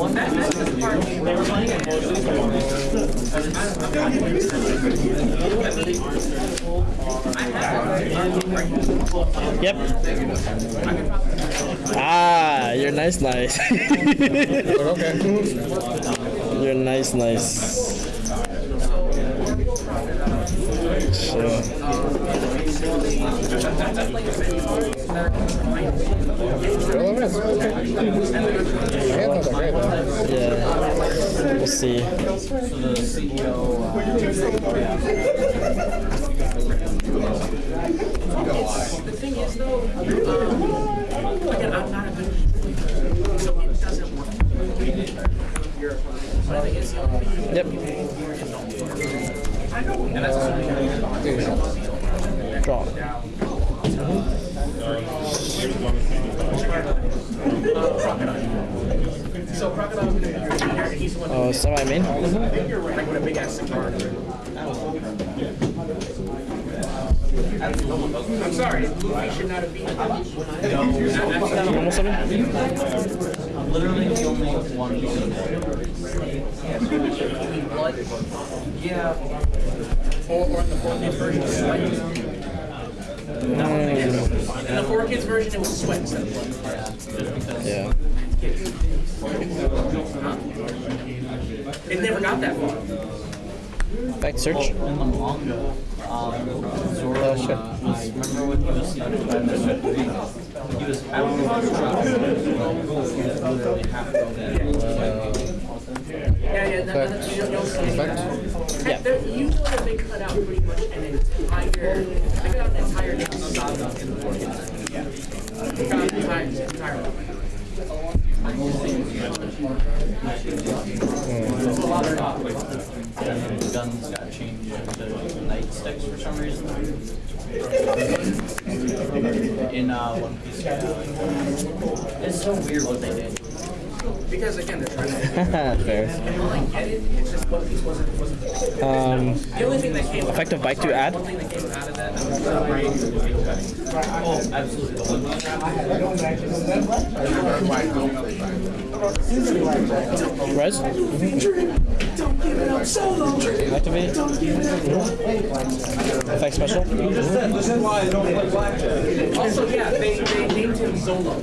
Yep. Ah, you're nice, nice. (laughs) you're nice, nice. Sure. Yeah. We'll see. The thing is though, um, again, I'm not a good so it doesn't work. Yep. and that's Draw. Oh, so crocodile's gonna be here, and he's the one. Oh, semi main. I think you're right. Like with a big ass cigar. I'm sorry, Luffy should not have beaten him. Normal summon? I'm literally the only one using Yeah. Or, or in the 4K version, it was sweat. In the 4 kids version, it was sweat instead of blood. Yeah. It never got that far. Back to search. In the manga, um, Zoro, uh, I remember when he was he was out of he was literally half broken. Yeah, yeah, that, that, you don't, you don't see it. Yeah. There, you know that they cut out pretty much an entire, they cut out an entire saga in the 4 kids. Yeah. They cut out an entire, entire The guns got changed to night sticks for some reason. In uh, One Piece. It's so weird what they did. Because again, they're trying to. (laughs) Fair. And like, get it, it's just One Piece wasn't, wasn't. Um, The only thing that came. effective bite to add. One thing that came out of that, that was the brain. Oh, res. Activate. Effect special. Also, yeah, they, they named him Zolo.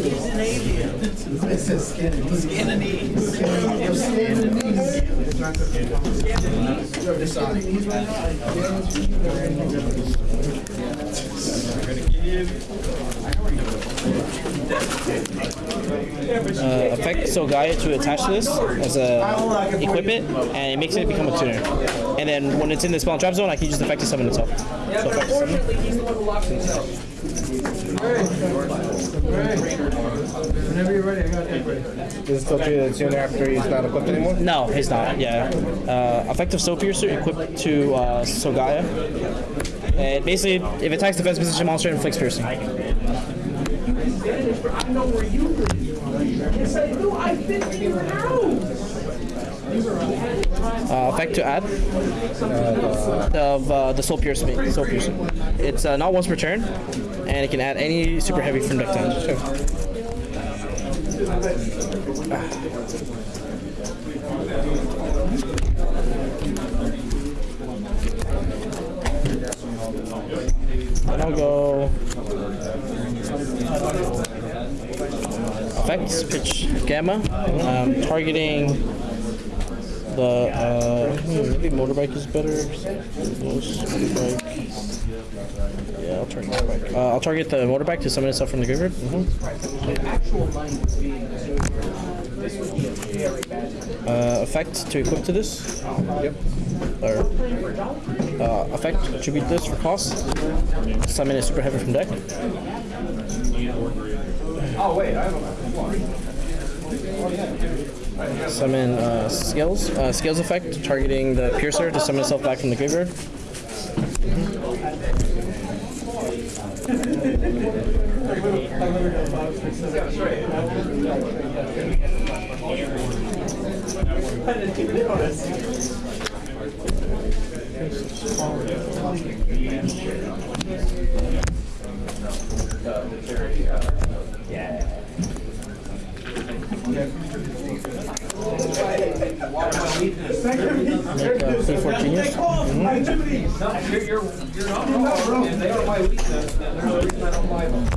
Alien. uh, effect so Gaia to attach this as a equip it, and it makes it become a tuner. And then when it's in the spell and trap zone, I can use the effect to summon itself. Yeah, but unfortunately, he's the one who locks himself. Whenever you're ready, I got that ready. Is it still treated as tuner after he's not equipped anymore? No, he's not. Yeah, uh, effective Soul Piercer equipped to uh, Sogaya. And basically, if it attacks defense position monster, it inflicts piercing. I know where you live. Yes, I do. I've been to your house. Uh, effect to add of uh, the Soul Piercer. Soul Piercer. It's uh, not once per turn, and it can add any super heavy from deck to hand. And I'll go effects pitch gamma, um, targeting the uh, hmm, maybe motorbike is better. Motorbike. Yeah, I'll target the motorbike. Uh, I'll target the motorbike to summon itself from the graveyard. Uh, effect to equip to this. Yep. Or uh, effect attribute this for cost. Summon a super heavy from deck. Oh, wait, I have a. Summon uh, skills. Uh, skills effect targeting the piercer to summon itself back from the graveyard. Make C4 genius. You're, you're, you're not wrong, and they are my weakness, and there's no reason I don't buy them.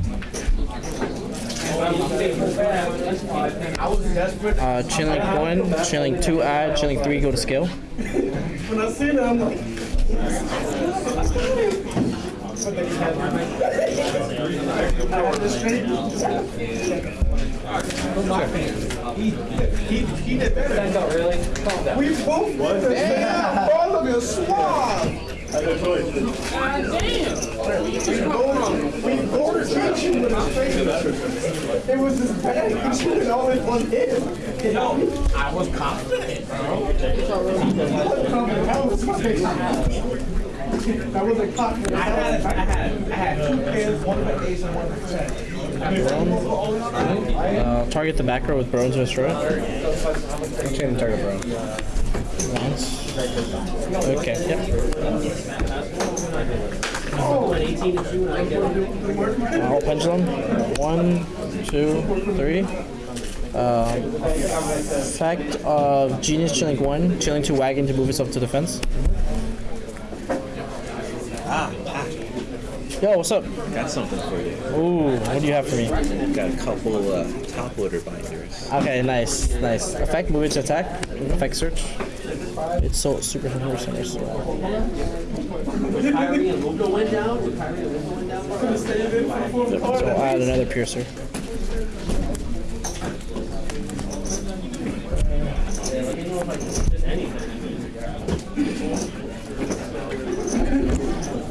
I was desperate. Uh, chilling one, chilling two add, chilling three go to scale. When I seen it, I'm like. He, he, he did better. That's not really. Calm down. We both this. Damn, all of you swab. We both we both beat you with his face. It was this bad. You should have all in one hit. No, I was confident, bro. What confident? How was face? That was a confident. I had, I had, I had two pairs, one of the ace and one of the ten. Uh, target the back row with Bronze Destroy. Chain target bro. Once. Okay, yep. I'll pendulum. One, two, three. Uh, effect of Genius Chilling 1, Chilling 2 Wagon to move itself to defense. Yo, what's up? Got something for you. Ooh, what do you have for me? Got a couple uh, top loader binders. Okay, nice, nice. Effect, move it to attack. Effect search. It's so super super center. So. So I'll add another piercer.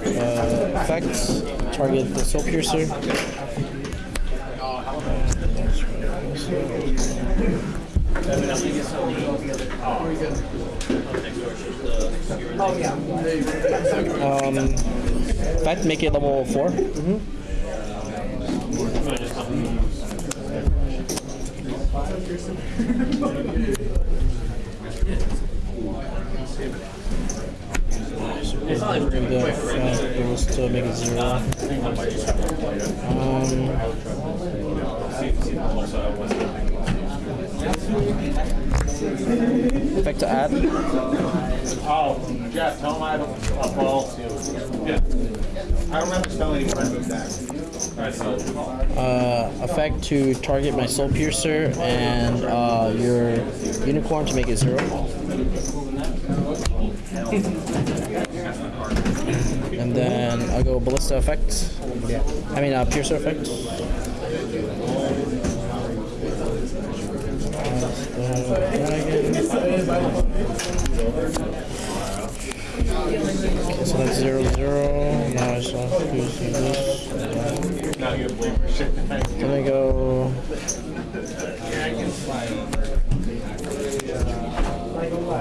Uh, effects, target the soul piercer. Um, effect, make it level 4. Bring the effect goes to make it 0. Um, effect to add. Oh, Jeff, tell him I have a, a ball too. Yeah. I don't have to spell any friends with that. Uh, effect to target my soul piercer and uh, your unicorn to make it zero. (laughs) and then I'll go Ballista Effect. Yeah. I mean, uh, Piercer Effect. Okay, so that's zero zero. Now I just have to this. Now you. Can I go? I.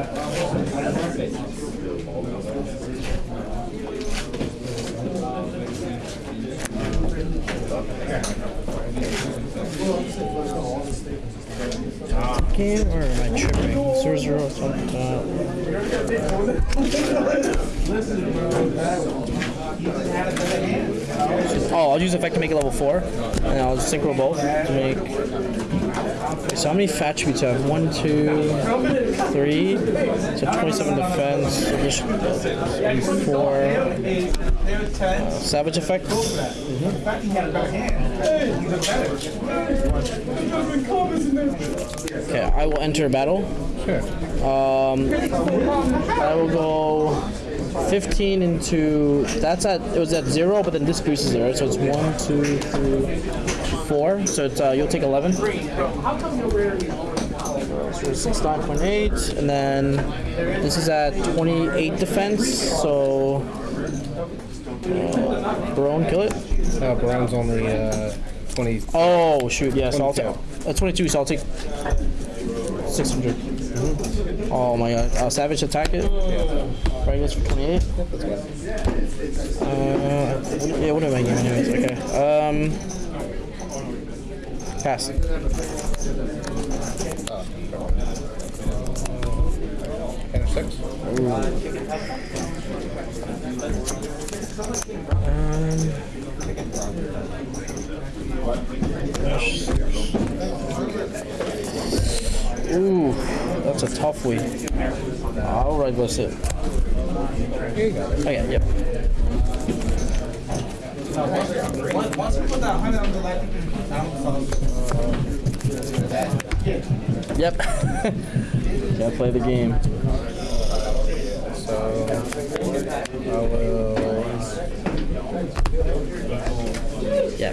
Game or am I tripping? Oh, I'll use effect to make it level four, and I'll synchro both to make. So how many fat attributes do I have? One, two, three. So 27 defense. Four. Savage effect. Okay, I will enter battle. Sure. Um, I will go 15 into. That's at. It was at zero, but then this boosts right? So it's one, two, three, four. So it's uh, you'll take 11. So it's 69.8, and then this is at 28 defense. So. Uh, Baronne, kill it. Uh, Baronne's only uh, 20. Oh shoot! Yes, I'll take. 22. Uh, 22, so I'll take 600. Oh my god! Uh, savage attack it. Right, goes for 28. Uh, yeah, what am I giving anyways? Okay. Um, six. Ooh, that's a tough week. All right, let's it. Okay, oh, yep. Yep. (laughs) Gotta play the game. So I will. Yeah.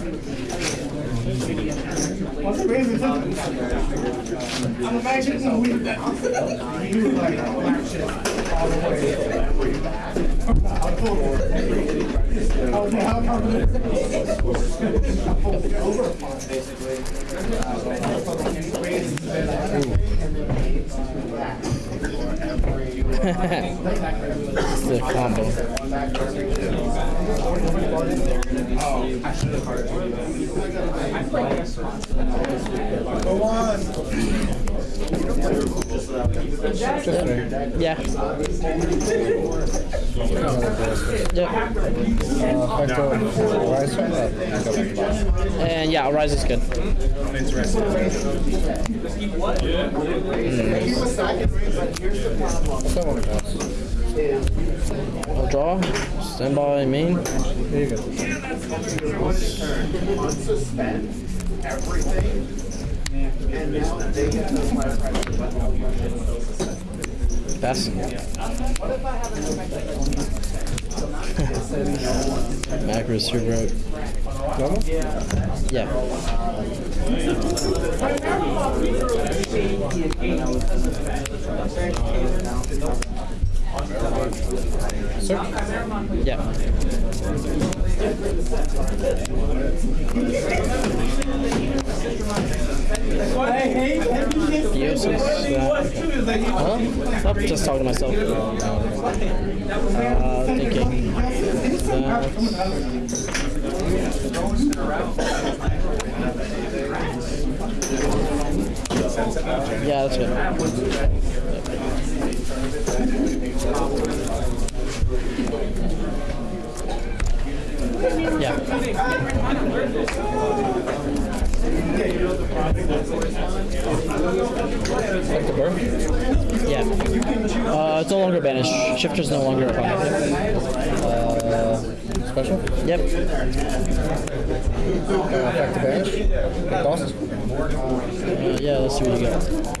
Defender? Yep. I'm imagining we that you like all the way. Oh, yeah, how come? It's the combo. Yeah. Yep. Hector, Rise from that. And yeah, Rise is good. That one counts. I'll draw. Stand by main. There you go. Pass. (laughs) Macros super. Normal? Yeah. Sir? Yeah. Theosis. Uh? Nope, just talking to myself. Uh, thinking. That. Yeah, that's it. Yeah. Like the birth? Yeah. Uh, it's no longer banished. Shifter's no longer a opponent. Uh, special? Yep. Uh, effect to banish? Cost? Uh, yeah, let's see what you got.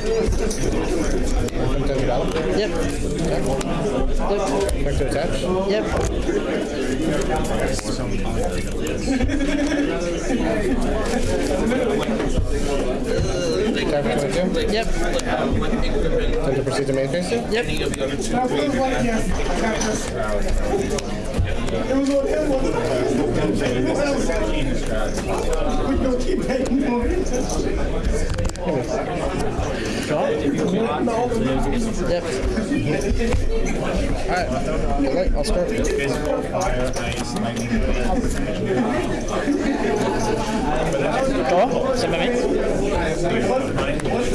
Yep. Effect to attach? Yep. Tap for 22? Yep. Time to proceed to main phase? Yep. It was on him, wasn't it? Alright, I'll start. Me. Uh, pass.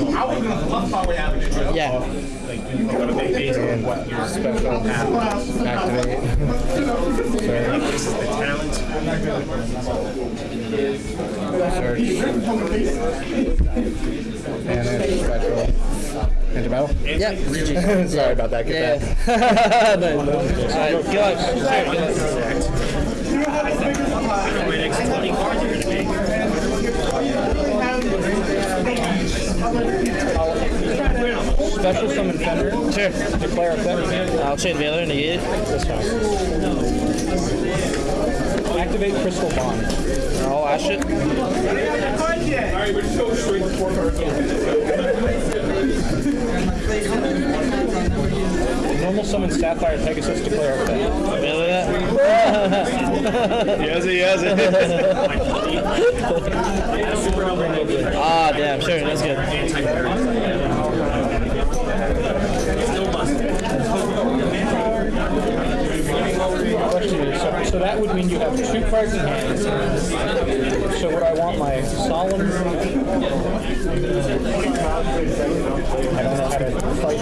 Not gonna lie, I think I felt Really? I have to take it. Yeah. Yeah. Yeah. Special. Activate. Search. And then special. Battle? Yep. Sorry about that. Get Yeah. that. (laughs) nice. Luck. Good Special summon Fender. Sure. Declare effect. I'll chain Veiler, negate it. That's fine. Activate Crystal Bond. I'll ash it. Normal summon Sapphire Pegasus. Declare effect. Veiler that. Yes, it, yes, (laughs) it. ah, damn. Sure, that's good. Question is, so, so that would mean you have two cards in hand. So would I want my solemn? I don't know how to fight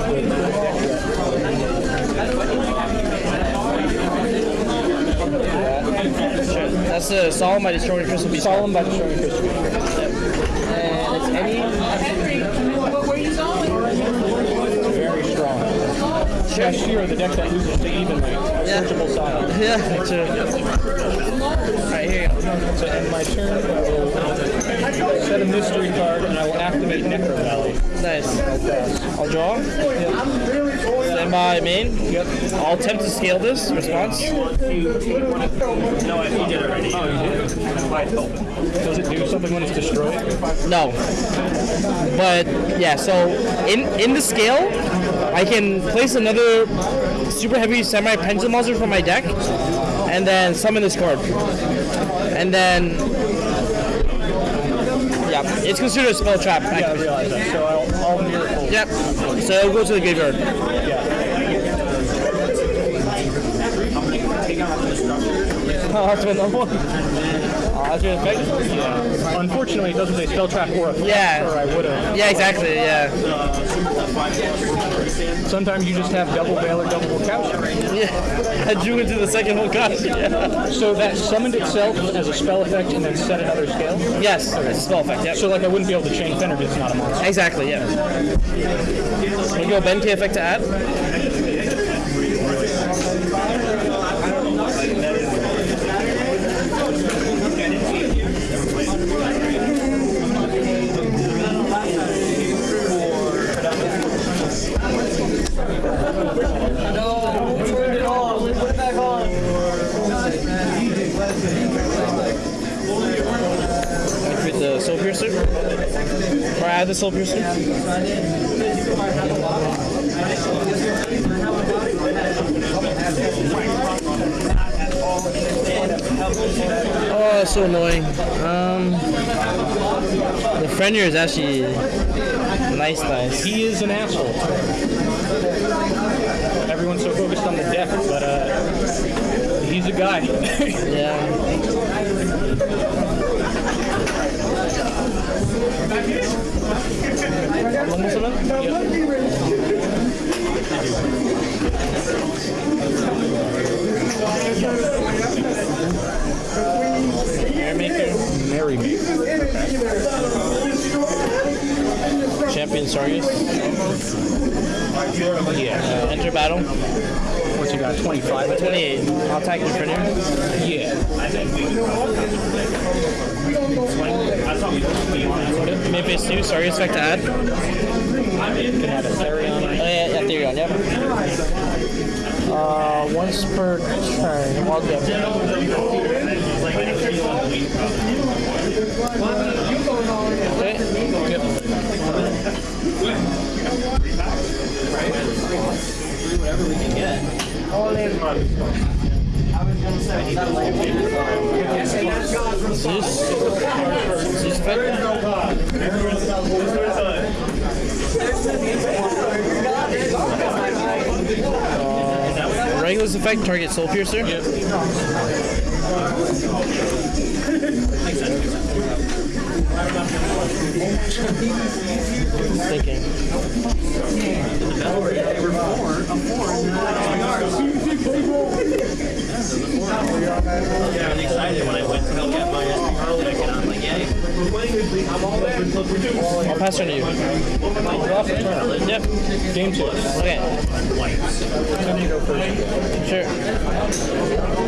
That's the Solemn by destroying Crystal Beast. solemn by destroying Crystal. And it's any. Very strong. Cashier, the deck that loses to evenly. Yeah. Searchable side. Yeah, sure. Alright, here you go. So end my turn. I will set a mystery card and I will activate Necro Valley. Nice. I'll draw. Stand by main. Yep. I'll attempt to scale this. Response. No, I did it already. Oh, you did? Does it do something when it's destroyed? No. But yeah, so in in the scale, I can place another super heavy semi pendulum monster from my deck, and then summon this card. And then yeah, it's considered a spell trap. Yeah, I realize that. So I'll, I'll. Yep. So it'll go to the graveyard. Oh, (laughs) that's my number one. Oh, that's your effect? Yeah. Unfortunately, it doesn't say spell trap or effect, Yeah. or I would have. Yeah, exactly. Yeah. Sometimes you just have double or double couch. Yeah. I (laughs) drew into the second whole card. Yeah. So that summoned itself as a spell effect and then set another scale. Yes, it's a spell effect. Yep. So like I wouldn't be able to chain Fender because it's not a monster. Exactly, yeah. We go Benkei effect to add. Add the soul piercer? Oh, that's so annoying. Um, the friend here is actually nice, nice. He is an asshole. Everyone's so focused on the deck, but uh, he's a guy. (laughs) yeah. Almost Marry me. Champion Sargus. Yeah. Uh, enter battle. What's you got? 25? 28. I'll attack your friend here. Yeah. Maybe it's new. Sargus effect to add. Can add a Therion. Oh, yeah, Therion, yep. Uh, once per turn. Wild Zeus? Zeus Uh, Regulus effect, target soul piercer. Thinking. I was excited when I went to go get my SP deck, and I'm like, yay. I'll pass turn to you. Yep. Game two. Okay. Time to go first. Sure.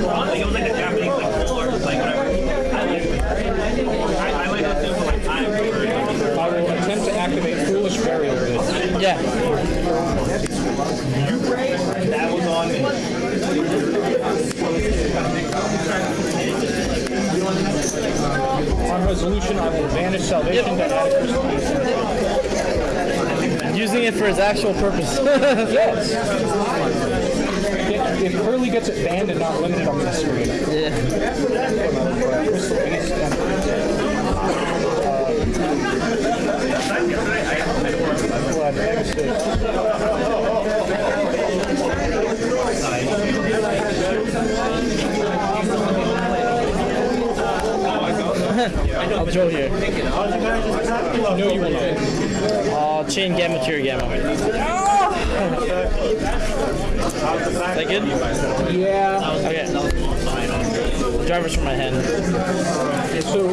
Like, it was like a Japanese like full like whatever. I like I, I might have to for my time I will attempt to activate Foolish Burial. Yeah. that was on me. On resolution, I will banish Salvation to add Using it for its actual purpose. (laughs) Yes. If, if Hurley gets it banned and not limited on the screen. yeah. Crystal Beast and We'll (laughs) I'll draw here. No, you will not. Uh, chain gamma, tier gamma. Is that good? Yeah. Okay. Drivers from my hand. So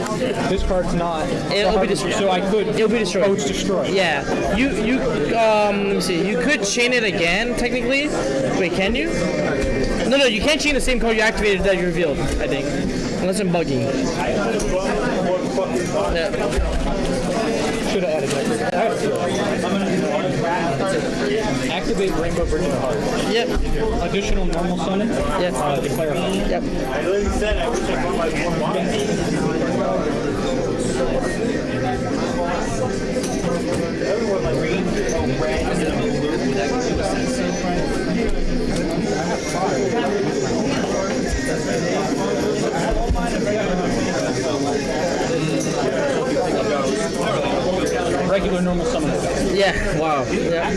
this card's not. It'll be destroyed. So I could. It'll be destroyed. Oh, it's destroyed. Yeah. You you um let me see. You could chain it again technically. Wait, can you? No, no, you can't chain the same card you activated that you revealed. I think, unless I'm bugging. Should have added that. Activate Rainbow the Heart. Yep. Additional normal summon. Yep. Uh, declare. Yep. I literally said I wish I my one Regular normal summon. Yeah. Wow. Yeah. I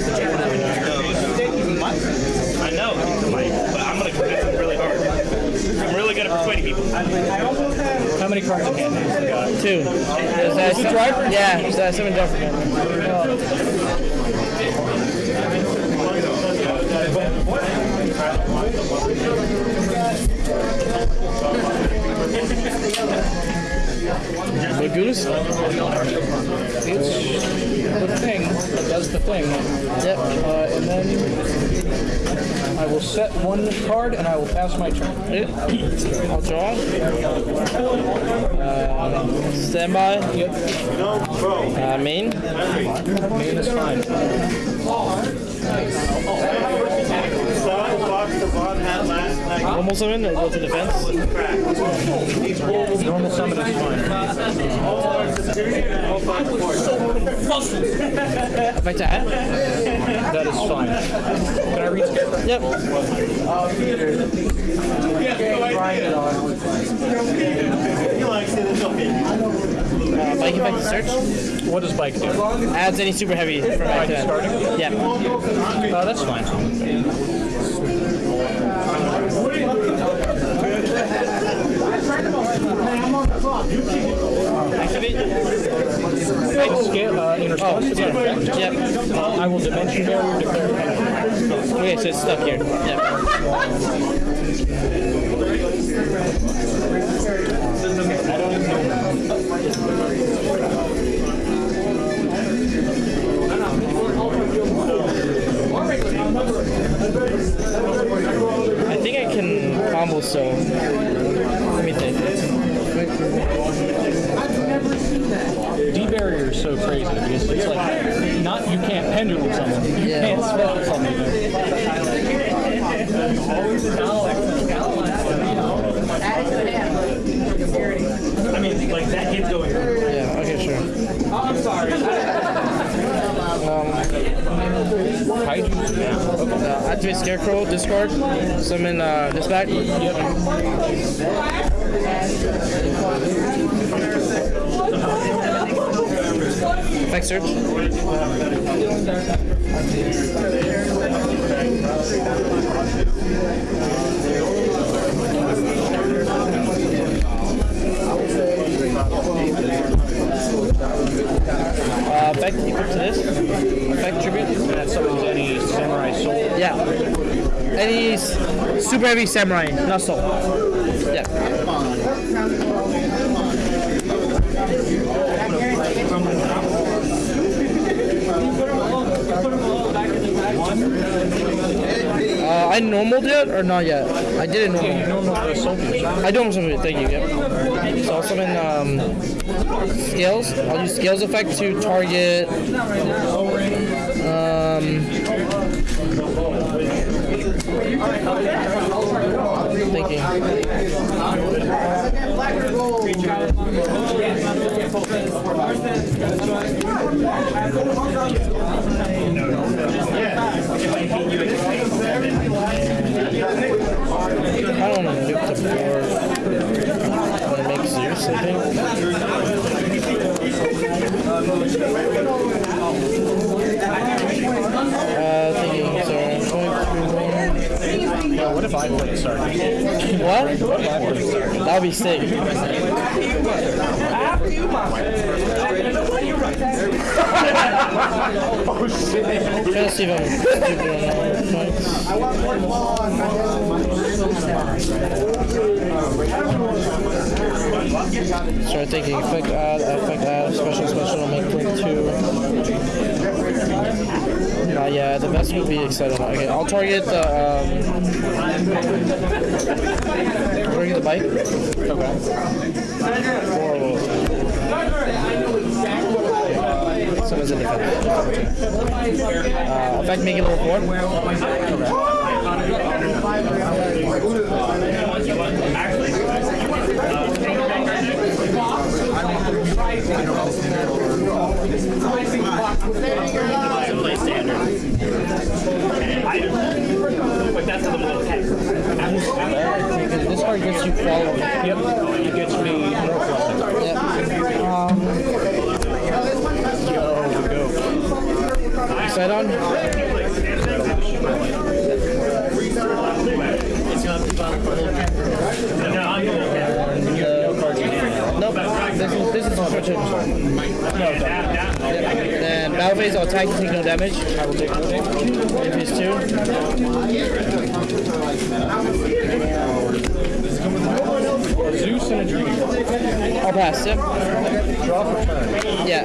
know, but I'm gonna convince him really hard. I'm really good at persuading people. How many cards in hand? have you got? Two. Is that it driver? Yeah. Is that seven driver? Lagoons? It's the thing that does the thing. Yep. Uh, and then I will set one card and I will pass my turn. I'll draw. Uh, standby. Yep. Uh, main. Main is fine. Box the Von had last Normal summon or go to defense? Normal summon is fine. Effect to add? That is fine. Can I read scarecrow? Yep. Uh, bike effect to search. What does bike do? Adds any super heavy from back to starting? Yeah. Uh, that's fine. Uh, Oh. Yep. Uh, I will dimension barrier declare. Okay, so it's stuck here. I think I can combo so. Let me think. D barrier is so crazy because it's like not you can't pendulum something, you Yeah. can't spell something. I mean, like that kid's going. Yeah, okay, sure. Oh, I'm sorry. Kaiju? Yeah. Uh, activate Scarecrow, discard, summon uh, this back. Effect search. Uh, effect equal to this. Effect tribute. That summons any samurai soul. Yeah. Any super heavy samurai, not soul. I normaled it or not yet? I did it normal. Normal soldiers. I don't summon thank you. Yep. So I'll summon um, scales. I'll use scales effect to target. Um, thinking. I don't want to nuke the board. I want to make Zeus, I think. Uh, thinking, so I'm going through what if I? What? That would be sick. oh shit. Try to see if I'm stupid or not. I want more (laughs) Start thinking, effect add, effect add, special, special, make click two. Uh, yeah, the best would be excited. Okay, I'll target the, um, target the bike. Okay. Or, someone's in defense. Uh, effect, make it level four. Play This card gets you following. Yep. It gets me more flexible. Yep. Um, Yo, go. Side on? It's gonna be fun. No, I'm No cards in hand. Nope. This is this is switch it. No, Yep. Then battle phase, I'll attack, take no damage. I will take no damage. If he's two. Zeus and a dream. I'll pass. Yep. Draw for turn. Yeah.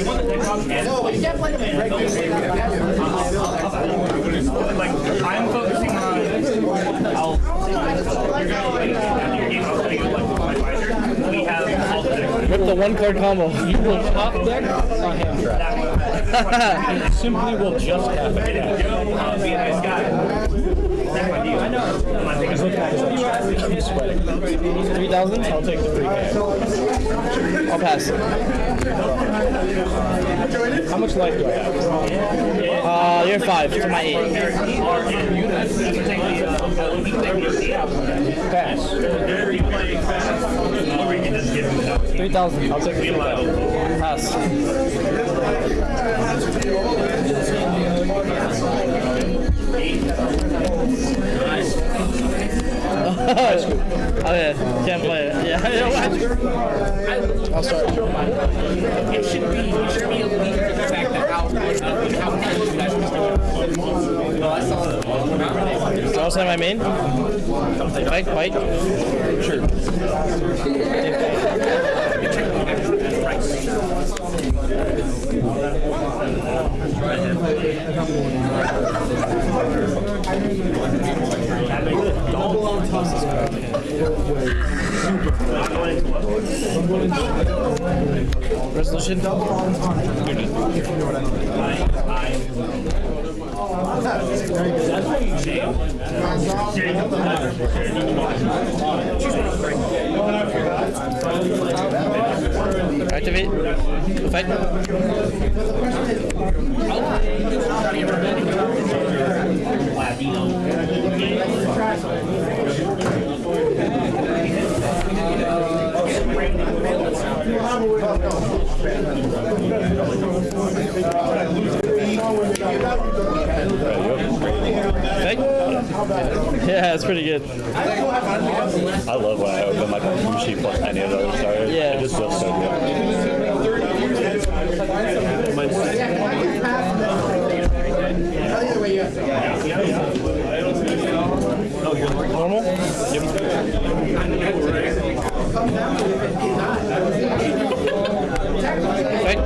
You the I'm focusing on. We have all the one card combo. You will top deck on hand trap. (laughs) Simply will just have it. Uh, be a nice guy. I know. I'm sweating. 3,000? I'll take the free game. I'll pass. How much life do I have? Uh, you're five to my eight. Pass. Three thousand. I'll take free cash. Pass. (laughs) Oh yeah, can't play it. Yeah, (laughs) I'll start. It should be, it should be a lead to the fact that how, how much you guys are So I'll send my main. Fight, fight. Sure. Resolution. Activate. Effect. Effect. Yeah, that's pretty I love when I open a blue sheet plus any of those cards. Yeah. It just feels so good. Normal. Effect.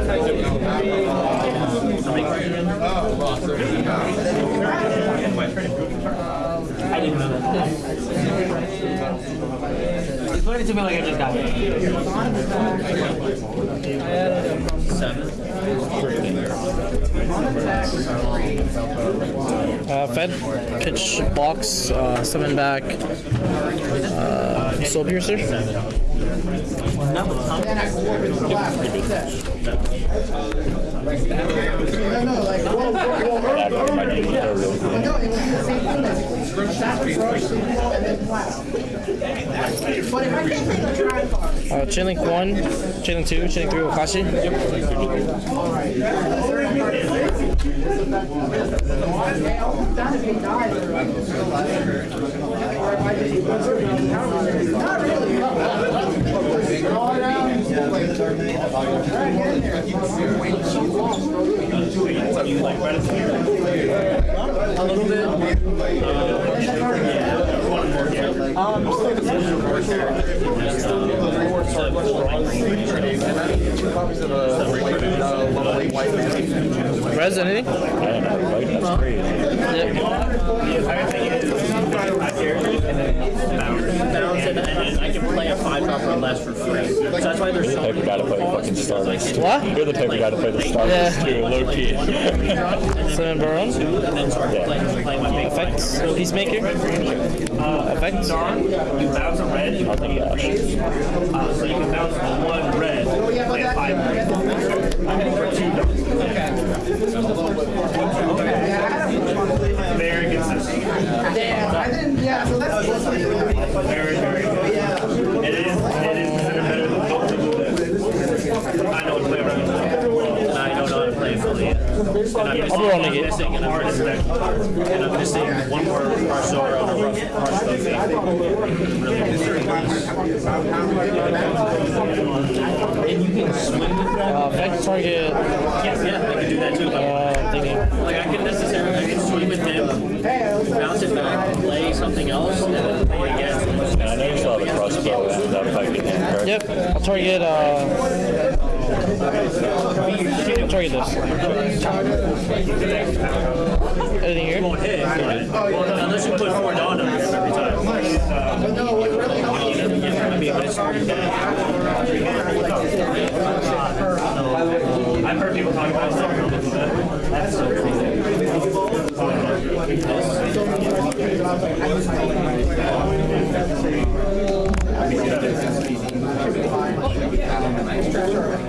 Explain it to me like I just got it. Uh, Fed, pitch box, uh, summon back, uh, soul piercer. After my game, they're really cool. Uh, Chainlink 1, Chainlink 2, Chainlink 3, Wakaushi. Res, anything? I don't know, like, that's. Bounce and I can play a five drop or less for free. So that's why there's You're the so paper guy to play the fucking Stardust. What? You're the paper guy to play the Stardust Yeah. too, low key. Summon Baronne. and then start playing, playing my big Effects. Peacemaker. Effects. You bounce a red, you play a three. Uh, so you can bounce one red, play a five red. For two dollars. Very And I'm missing, I'll be rolling I'm it. missing, and I'm missing, and I'm missing one more Parsora on a rough Parsora And you can swing Uh, effect target. Yeah, I can do that too. Uh, thinking. Like I can necessarily, I can swing with him, bounce it back, play something else, and then play again. And I know you still have a crossbow and that fighting hand card. Yep. I'll target. Uh, this. Anything here? Well, unless you put four Dawn on him every time. I've heard people talk about it. That's so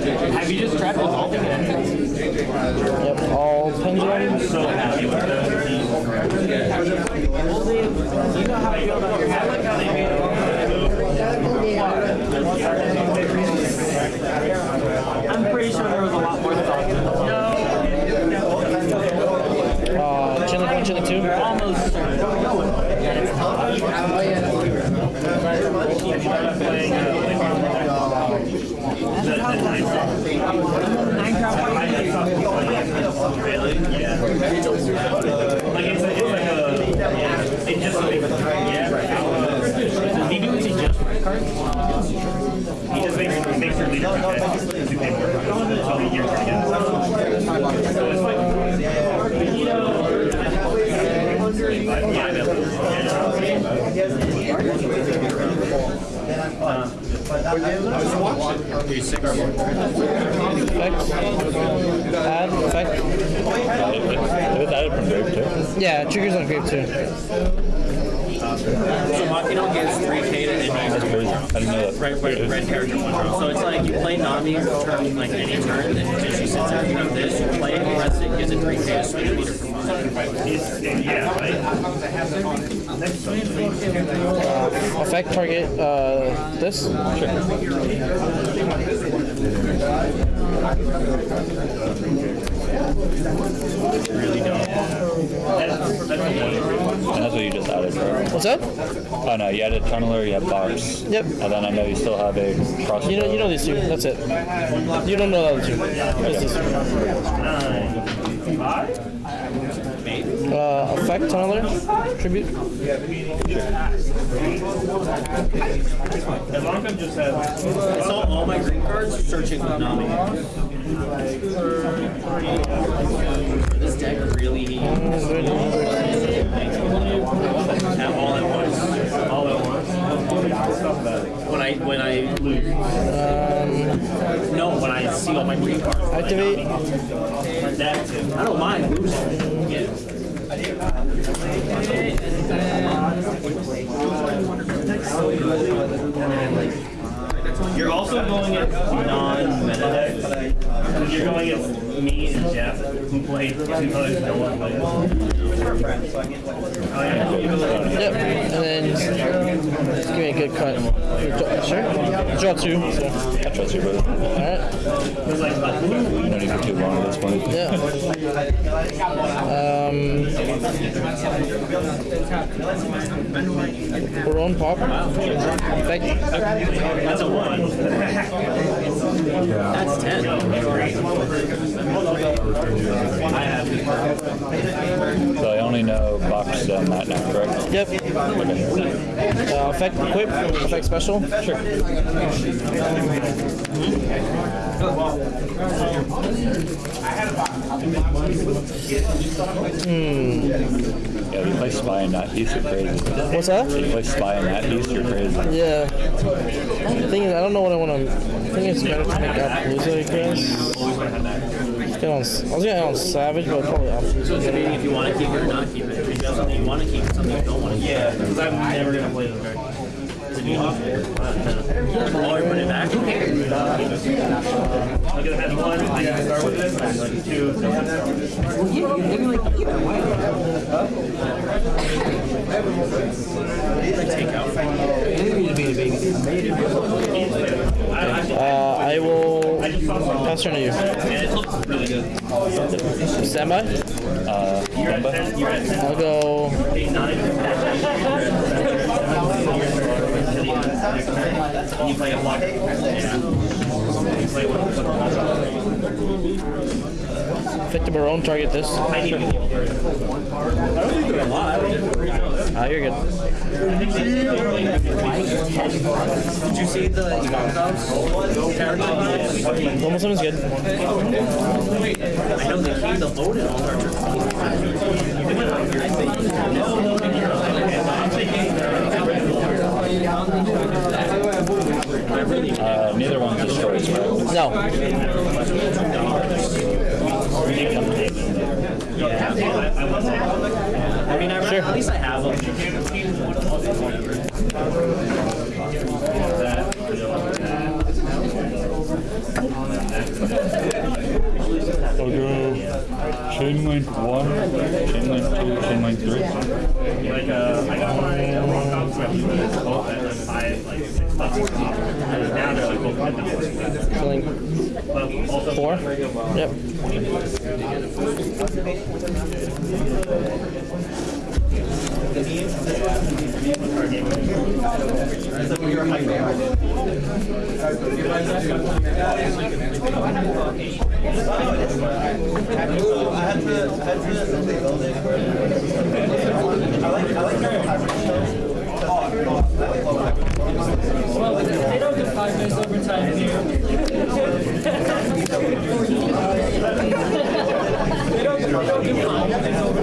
Have you just tried all end phase? Yep, all pendulum. So happy with Do you know how I feel about your hat? I like how they made I'm pretty sure there was a lot more thought to the Uh, chain link one, chain link two. Almost certain. that it's not. Really? Yeah. Like it's, a, it's like a, yeah, it just makes, yeah. He do is he just red cards? He just makes, makes your leader okay. Do paperwork until your turn again. So it's like, you know, yeah, Effect. Add. Effect. It was added from Grave too. Yeah, triggers on grave too. So Machino gets 3k to any That's crazy. I didn't know that. red, red, red character one draw. So it's like you play Nami turn like any turn, and if she sits out, you have this, you play it, press it, gets a 3k to swing meter for mine. Yeah, right? Effect target. Uh, this. Really don't. That's, that's the one. And that's what you just added, right? What's up? Oh no, you had added tunneler, you have box. Yep. And then I know you still have a cross. You know, you know these two. That's it. You don't know other two. Just these two. Uh, effect tunneler. Tribute. As I'm just have. I saw all my green cards searching with Nami. This deck really have all at once. All at once. When I when I lose. Um, No, when I see all my green cards. activate. That too. I don't mind losing. Non-meta decks. You're going at me and Jeff, who played two colors no one plays. Oh, yeah. Yep. And then just give me a good cut. Draw- Sure. Draw two. I trust you, brother. Alright. It's like, uh, you don't even too long at this point. Yeah. Um, we're on pop. Effect. That's a one. That's ten. So I only know box and that now, correct? Yep. Uh, effect equip. Effect special. Sure. Hmm. Yeah, you play spy in that piece, you're crazy. What's that? You play spy in that piece, you're crazy. Yeah. The thing is, I don't know what I want to. I think it's better to make Appollousa, I guess. Get on, I was gonna get on Savage, but probably Appollousa. So it's debating if you want to keep it or not keep it. If you have something you want to keep, something you don't want to keep. Yeah, because I'm never gonna play this card. Or put it back. Who cares? I'm gonna have one, I gotta start with this, and like two. Uh, I will pass turn to you. And it looks really good. Standby. Uh, Kemba. I'll go. You play a block. You play Victor Baronne, target this. I need to get over. I don't think they're a lot. Ah, you're good. Did you see the Ivanovs character? Almost someone's good. I know they came to load it on Uh, neither one destroys, right? No. I mean, I Sure. at least I have them. I'll go chain link one, chain link two, chain link three. Like, uh, I got my uh, like five, like six bucks now they're like dollars. Killing four. Yep. Well, they don't get five minutes overtime here. They don't, they don't get five minutes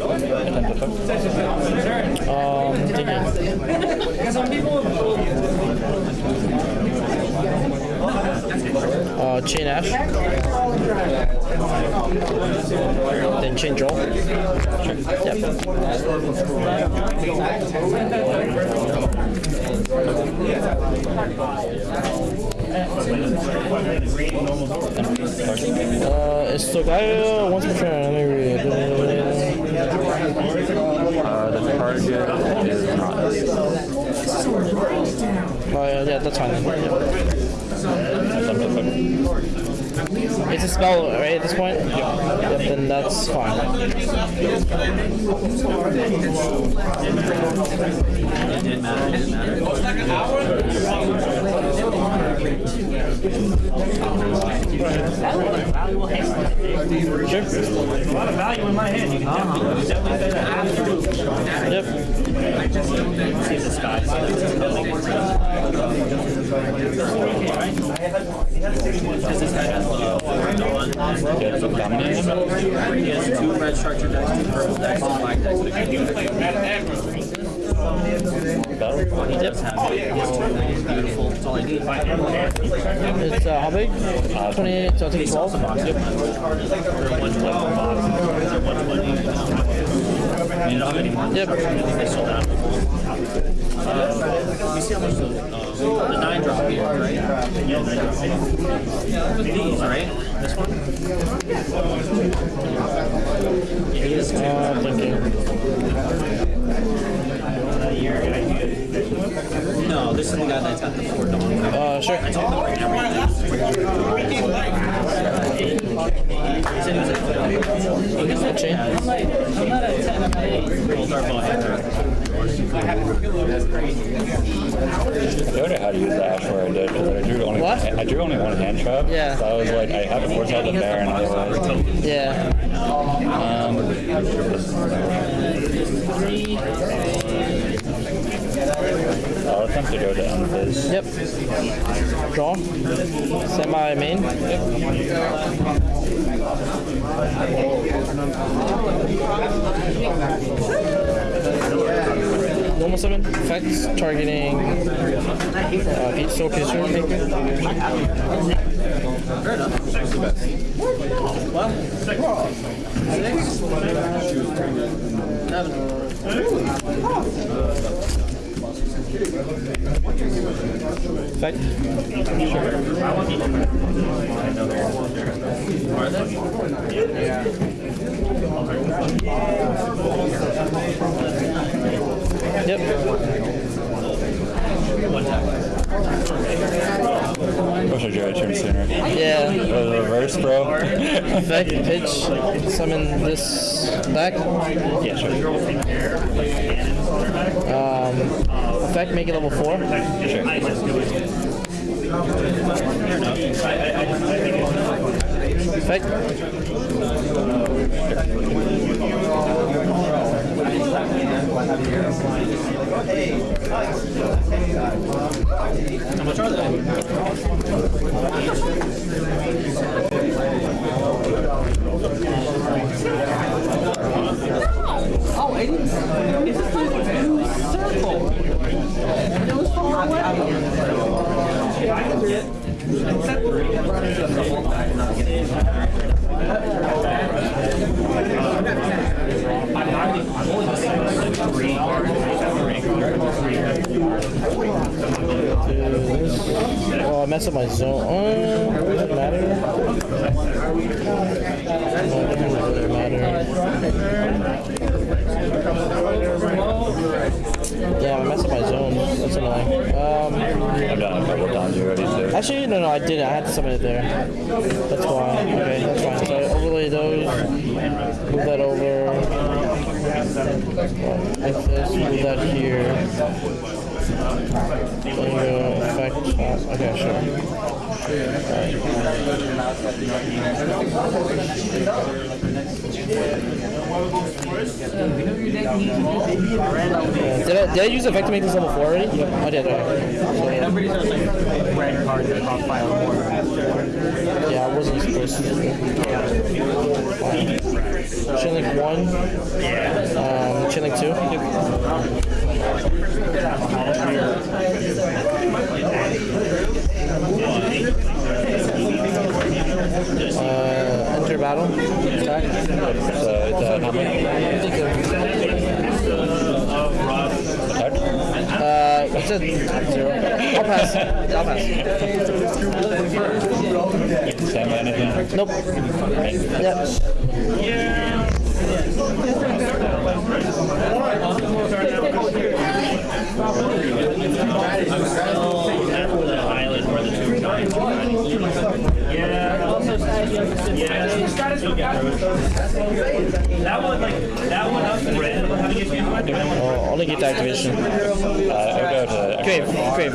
overtime Um, take it. Because some people Uh, chain Ash. Then chain Joel. Uh, it's the guy once per turn. Let me read. Uh, the target is not. Oh, yeah, yeah, that's fine. It's a spell, right, at this point? Yep. then that's fine. Sure. A lot of value in my hand. You can definitely, say that. Yep. I just don't see the sky. This low He has two red structure decks, two purple decks, and decks. I do play Oh, he does have two. Beautiful. That's all I need. It's uh, how big? 28, 12. Yep. They see how much the, uh, the nine drop here, right? Yeah, nine drop. These, right? This one? Yeah, he has two. Uh, Lincoln. No, this is the guy that's got the four dawn. Uh, sure. I told him right now. I don't know how to use the ash where I did, but I drew only what? I drew only one hand trap. Yeah. So I was like, I have to force out the otherwise. Yeah. Um, three. I'll attempt to go down. Yep. Draw. Semi main. Yep. Normal seven. effects targeting uh, each soul creature. Fair enough. Six the. Well, six. Six. Seven. Sure. Yep. Wish I tried turn sooner. Yeah. Reverse, bro. Effect, pitch, summon this back. Yeah, sure. Um, effect, make it level four. Effect. How much are they? Oh, I didn't. It's just like a blue circle. It was far away. Oh, I messed up my zone. Uh, does it matter? Doesn't really matter. Yeah, I messed up my zone. Um, done it a couple times already, actually, no, no, I didn't. I had to summon it there. That's why. Okay, that's fine. So I overlay those. Move that over. Like this. Move that here. Then go effect. Okay, sure. Did I, did I use effect to make this level 4 already? Yep, I did, okay. I'm pretty sure it's like red cards that cost five or more. Yeah, I wasn't supposed to. Chainlink 1. Um, Chainlink 2. Uh, enter battle. Attack. So uh, how many? Uh, it's a zero. I'll pass. I'll pass. Same anything? Nope. Yep. Island where the two giants Yeah. Also, That one, like, that one up in red, how do you get Oh, only get the activation. Uh, I'll go to. Crave. Crave.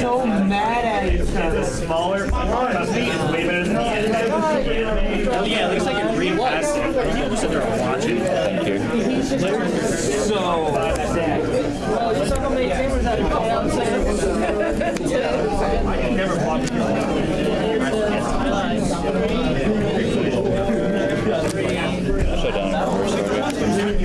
so mad at you. The smaller custody is way better than the anime. Oh yeah, it looks like a green plastic. You sit there and watch it. Thank you. So Someone made favors out of it, you know what I'm saying? I can never watch Shut down in reverse already.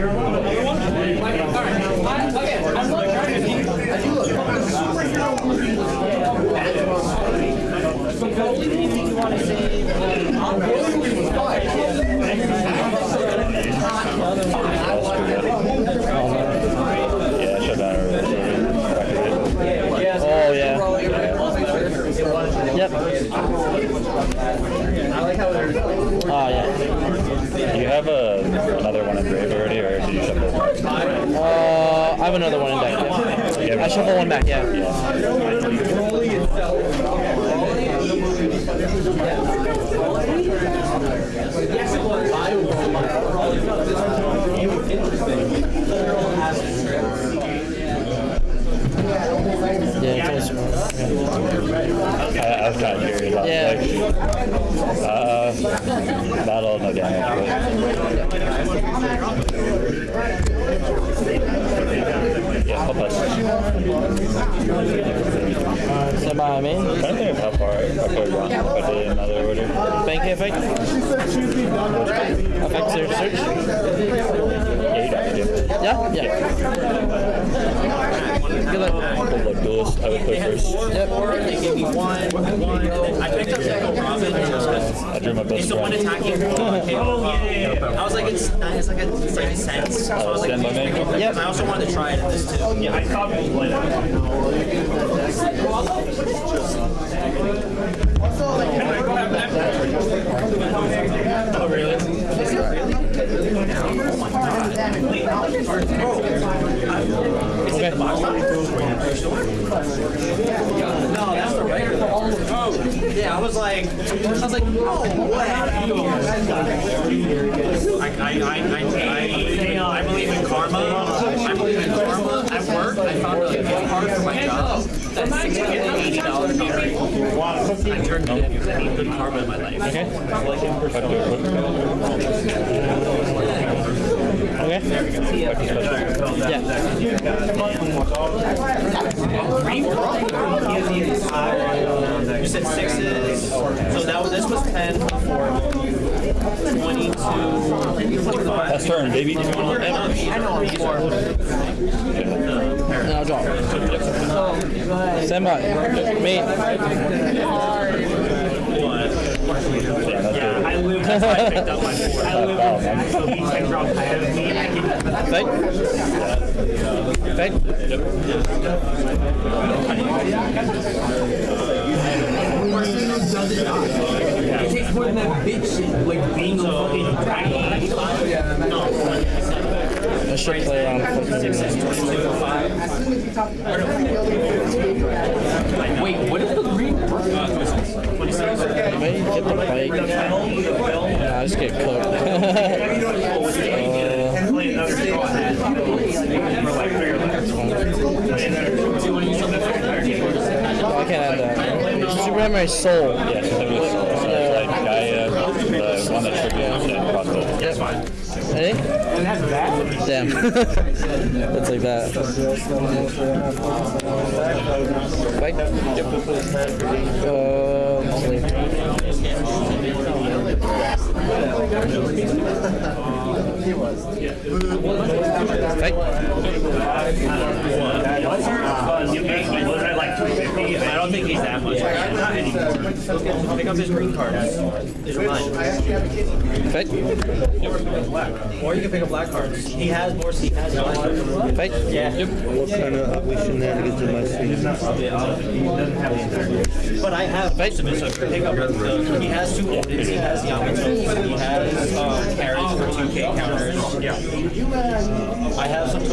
Yeah, shut down in reverse already. Oh, yeah. Yep. Oh, yeah. Do you have a, another one in grave already, or did you shuffle? Uh, I have another one in deck. Yeah. I shuffle one back, yeah. Yeah, it's only smart. Yeah. I, I was kind of curious. Yeah. like, uh, battle, no damage. Yeah, I'll pass. Stand by me. I'm trying to think of how far I could gone if I did another order. Bank effect. Effect search. search. Yeah, you'd have to do. Yeah? Yeah. Good luck. Cold Blood Duelist, I would play first. Yep. They gave me one, one, and then I picked up Echo Robin just because I drew my best it's the one attacking. Oh, yeah, yeah, I was like, it's, it's like a, it's like a sense. So I was like, stand by me? yep. I also wanted to try it in this too. Oh, yeah, I saw people play that. Oh, really? Oh, oh, Okay. No, that's the regular. Oh. Yeah, I was like, I was like, no way. I, I, I, I, I, I believe in karma. I believe in karma. At work, I found a gift card for my job. That's $680 card. I turned it in because I need good karma in my life. Okay. You said sixes. So that was, this was 10 before. 22, 25. That's turn, baby. I know, I know, before. Now drop. Stand by. Mate. Yeah, I live, that's why I picked up my four. I live in so he can drop ahead of me. And I can, Fake. Fake. it takes more than that bitch, like being a fucking dragon. I should play around with Wait, what is the green? Uh, Get the bike. Nah, I just get cooked. Less. I can't have that. Super Hammer soul. Yeah, so there was uh, like Gaia, the one that. That's fine. Ready? Damn. (laughs) That's like that. Bike? Uh, sleep. Bike? Was I like I don't think he's that much. Not anymore. Pick up his green card. These are mine. Bike? Or you can pick up black cards. He has more, he has black cards. Bike? Yeah. What kind of ugly shenanigans am I seeing? But I have most of it, so pick up the, he has two Odins, he has Yamato, he has um, carrots for 2k counters. Yeah. I have some.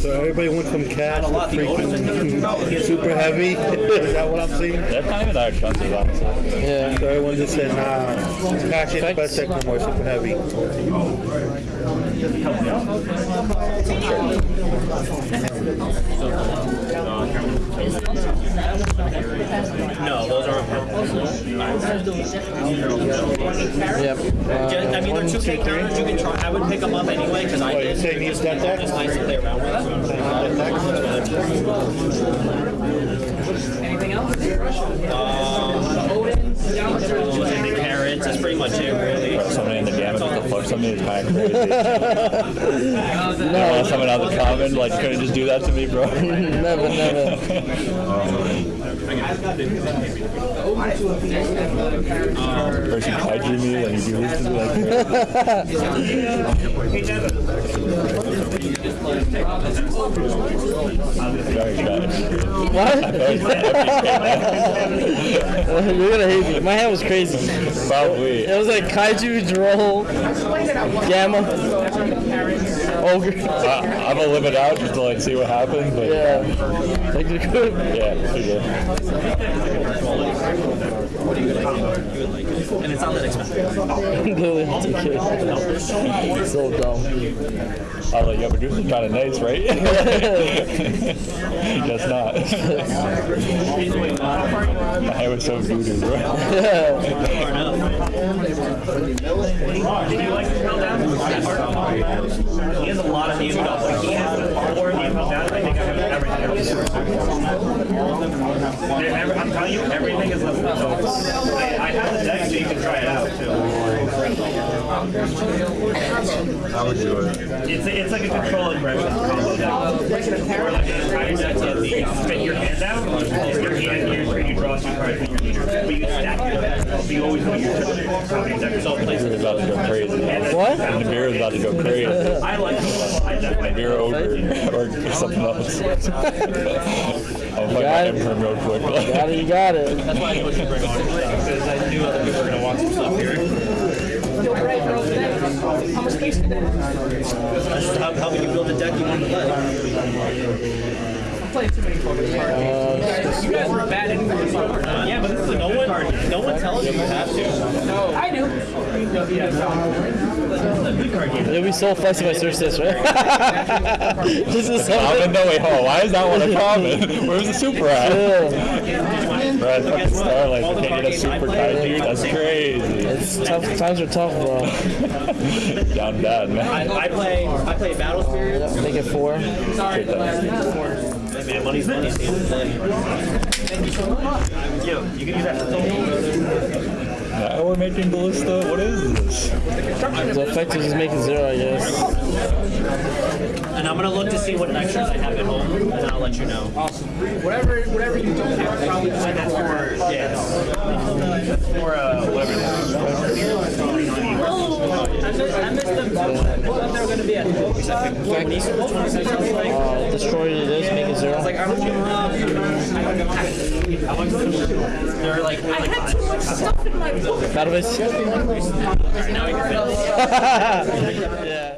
So everybody went from cash to freaking super heavy. (laughs) Is that what I'm seeing? That's not even expensive, honestly. Yeah. So everyone just said, nah, cash ain't best no more super heavy. No, those aren't Yep. Just, I mean, they're 2k counters, you can try, I would pick them up anyway, because I What, did. you saying he's got that? It's nice to play around with. Anything else? Um, carrots, that's pretty much it, really. Somebody in the damage with the fuck, somebody is kind of crazy. no. someone out of the (laughs) common, like, couldn't just do that to me, bro. never, never. Person kaiju me and you this to like. What? You're gonna hate me. My hand was crazy. Probably. It was like kaiju, droll, gamma, ogre. (laughs) I, I'm gonna live it out just to like see what happens, but Yeah. (laughs) Like you're good. (laughs) yeah, pretty good. And it's not that expensive. Literally, it's okay. So dumb. I was like, yeah, but yours is kind of nice, right? Guess not. My hair was so doo-doo, bro. Did you like to tell down? He has a lot of new stuff. Like he has the power of the down. I think I have everything. Every- I'm telling you, everything is listening. So I, I have the deck so you can try it out too. I would do it. It's it's like a control aggression combo deck. Or like an entire deck of the you spit your hand down, your hand turn, you draw two cards from your leader. But you stack your deck. So you always know your turn. Top of your deck. So Beer is about to go crazy. What? The beer is about to go crazy. I like Beer over or something else. (laughs) oh play got my it. imperm real quick. Got it, you got it. That's why I knew what you bring on because I knew other people were gonna want some stuff here. How much space do they have? That's just how, helping you build the deck you want to play. I'm playing too many focus cards. You guys- You guys were bad at focus cards. Yeah, but this is a no one, no one tells you you have to. No. I do. You'll be so flexed if I search this, right? this is Common? something. No, wait, hold on. Why is that one a common? (laughs) Where's the super at? Brad, fucking Starlight, I can't get a super kaiju. That's crazy. It's tough. Times are tough, bro. (laughs) Down bad, I, man. I play, I play Battle Spirits. Make it four. Sorry, man, money's money. at the end of the day. Yo, you can use that for Now we're making ballista. What is this? The effect is just making zero, I guess. And I'm gonna look to see what extras I have at home, and then I'll let you know. Awesome. Whatever, whatever you don't have, probably play that for. Yeah. Or uh, whatever. I missed, I missed them. I thought they were gonna be at. Uh, destroy this, make it zero. They're like, I had too much stuff in my book. Base. now (laughs) yeah.